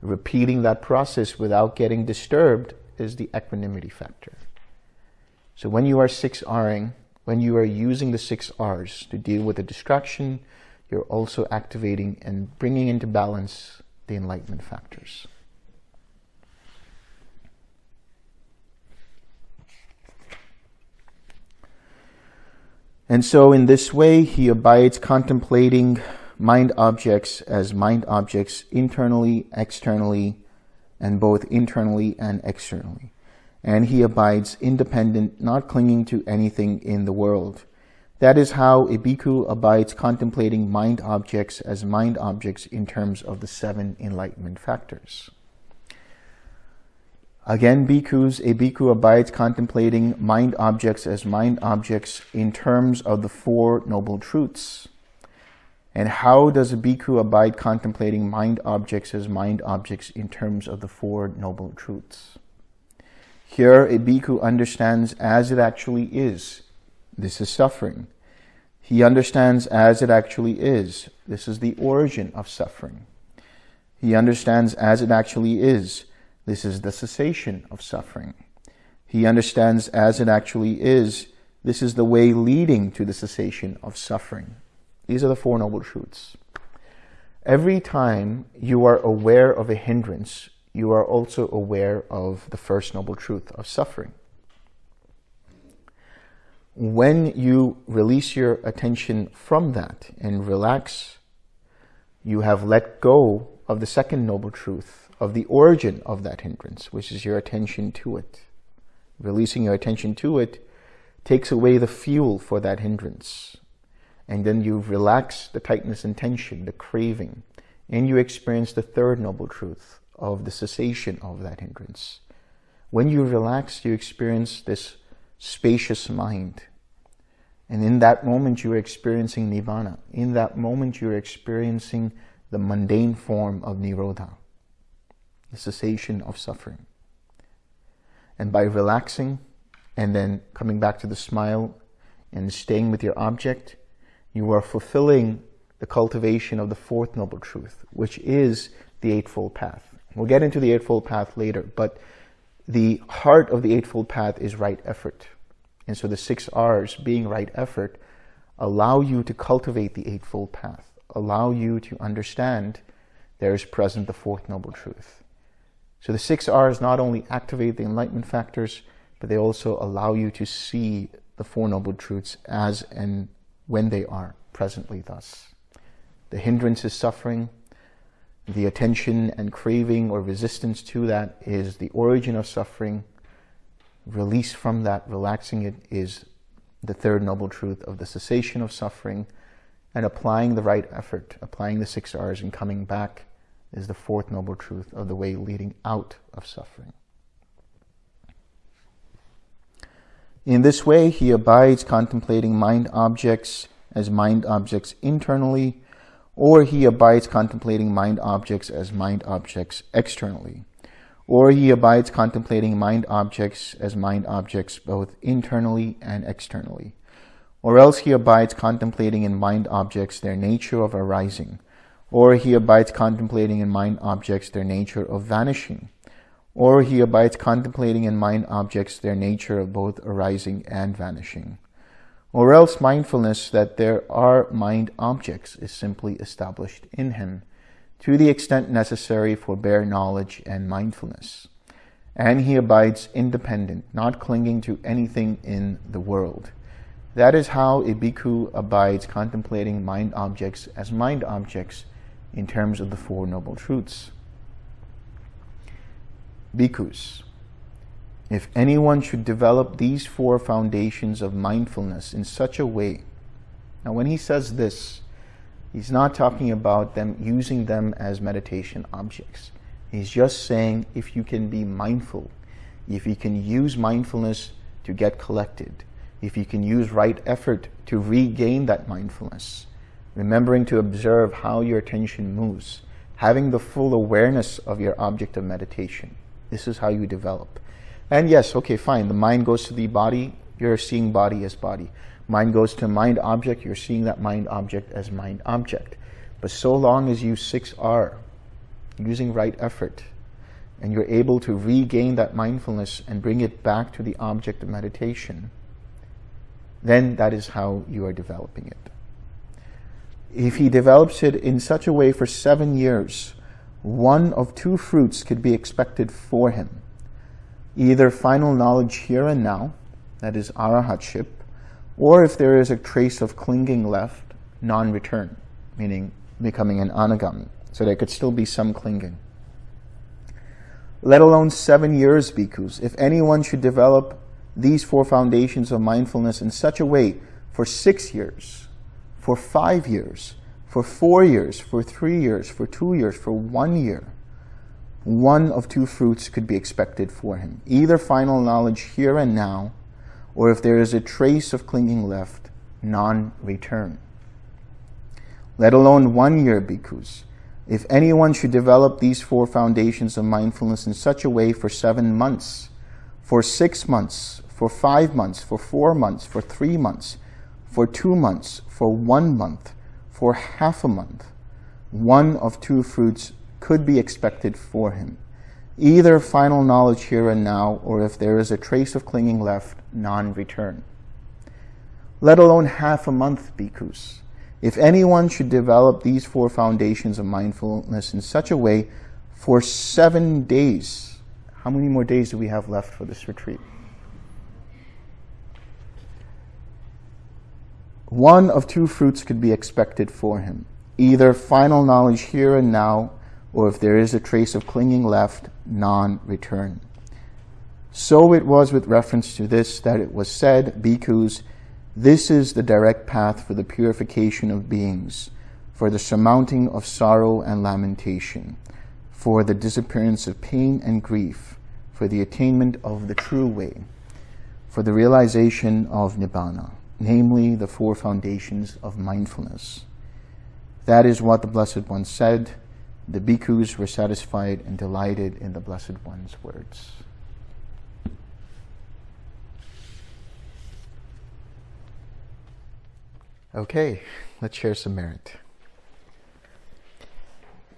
Repeating that process without getting disturbed is the equanimity factor. So when you are 6Ring, when you are using the six R's to deal with a distraction, you're also activating and bringing into balance the enlightenment factors. And so in this way, he abides contemplating mind objects as mind objects internally, externally, and both internally and externally. And he abides independent, not clinging to anything in the world. That is how a bhikkhu abides contemplating mind objects as mind objects in terms of the seven enlightenment factors. Again, bhikkhus, a bhikkhu abides contemplating mind objects as mind objects in terms of the Four Noble Truths. And how does a bhikkhu abide contemplating mind objects as mind objects in terms of the Four Noble Truths? Here, a bhikkhu understands as it actually is. This is suffering. He understands as it actually is. This is the origin of suffering. He understands as it actually is. This is the cessation of suffering. He understands as it actually is, this is the way leading to the cessation of suffering. These are the Four Noble Truths. Every time you are aware of a hindrance, you are also aware of the First Noble Truth of suffering. When you release your attention from that and relax, you have let go of the Second Noble Truth of the origin of that hindrance, which is your attention to it. Releasing your attention to it takes away the fuel for that hindrance. And then you relax the tightness and tension, the craving, and you experience the third noble truth of the cessation of that hindrance. When you relax, you experience this spacious mind. And in that moment, you are experiencing nirvana. In that moment, you are experiencing the mundane form of nirodha the cessation of suffering. And by relaxing and then coming back to the smile and staying with your object, you are fulfilling the cultivation of the fourth noble truth, which is the Eightfold Path. We'll get into the Eightfold Path later, but the heart of the Eightfold Path is right effort. And so the six R's, being right effort, allow you to cultivate the Eightfold Path, allow you to understand there is present the Fourth Noble Truth. So the six R's not only activate the enlightenment factors, but they also allow you to see the Four Noble Truths as and when they are, presently thus. The hindrance is suffering. The attention and craving or resistance to that is the origin of suffering. Release from that, relaxing it, is the third noble truth of the cessation of suffering. And applying the right effort, applying the six R's and coming back is the fourth noble truth of the way leading out of suffering. In this way, he abides contemplating mind objects as mind objects internally, or he abides contemplating mind objects as mind objects externally, or he abides contemplating mind objects as mind objects both internally and externally, or else he abides contemplating in mind objects their nature of arising, or he abides contemplating in mind objects their nature of vanishing, or he abides contemplating in mind objects their nature of both arising and vanishing. Or else mindfulness that there are mind objects is simply established in him to the extent necessary for bare knowledge and mindfulness. And he abides independent, not clinging to anything in the world. That is how a bhikkhu abides contemplating mind objects as mind objects in terms of the Four Noble Truths. Bhikkhus, if anyone should develop these four foundations of mindfulness in such a way, now when he says this, he's not talking about them using them as meditation objects. He's just saying if you can be mindful, if you can use mindfulness to get collected, if you can use right effort to regain that mindfulness, remembering to observe how your attention moves, having the full awareness of your object of meditation, this is how you develop. And yes, okay, fine. The mind goes to the body, you're seeing body as body. Mind goes to mind object, you're seeing that mind object as mind object. But so long as you 6R, using right effort, and you're able to regain that mindfulness and bring it back to the object of meditation, then that is how you are developing it. If he develops it in such a way for seven years, one of two fruits could be expected for him. Either final knowledge here and now, that is arahatship, or if there is a trace of clinging left, non-return, meaning becoming an anagami. So there could still be some clinging. Let alone seven years, bhikkhus. If anyone should develop these four foundations of mindfulness in such a way for six years, for five years, for four years, for three years, for two years, for one year, one of two fruits could be expected for him. Either final knowledge here and now, or if there is a trace of clinging left, non-return. Let alone one year, bhikkhus. If anyone should develop these four foundations of mindfulness in such a way for seven months, for six months, for five months, for four months, for three months, for two months, for one month, for half a month, one of two fruits could be expected for him. Either final knowledge here and now, or if there is a trace of clinging left, non-return. Let alone half a month, bhikkhus. If anyone should develop these four foundations of mindfulness in such a way for seven days, how many more days do we have left for this retreat? one of two fruits could be expected for him. Either final knowledge here and now, or if there is a trace of clinging left, non-return. So it was with reference to this that it was said, Bhikkhus, this is the direct path for the purification of beings, for the surmounting of sorrow and lamentation, for the disappearance of pain and grief, for the attainment of the true way, for the realization of Nibbana namely the four foundations of mindfulness. That is what the Blessed One said. The bhikkhus were satisfied and delighted in the Blessed One's words. Okay, let's share some merit.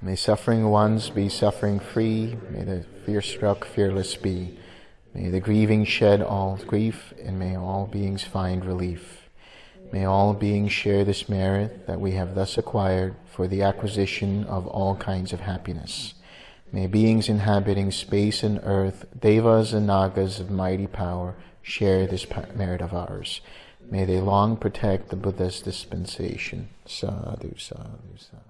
May suffering ones be suffering free. May the fear struck fearless be. May the grieving shed all grief, and may all beings find relief. May all beings share this merit that we have thus acquired for the acquisition of all kinds of happiness. May beings inhabiting space and earth, devas and nagas of mighty power, share this merit of ours. May they long protect the Buddha's dispensation. Sadhu, sadhu, sadhu.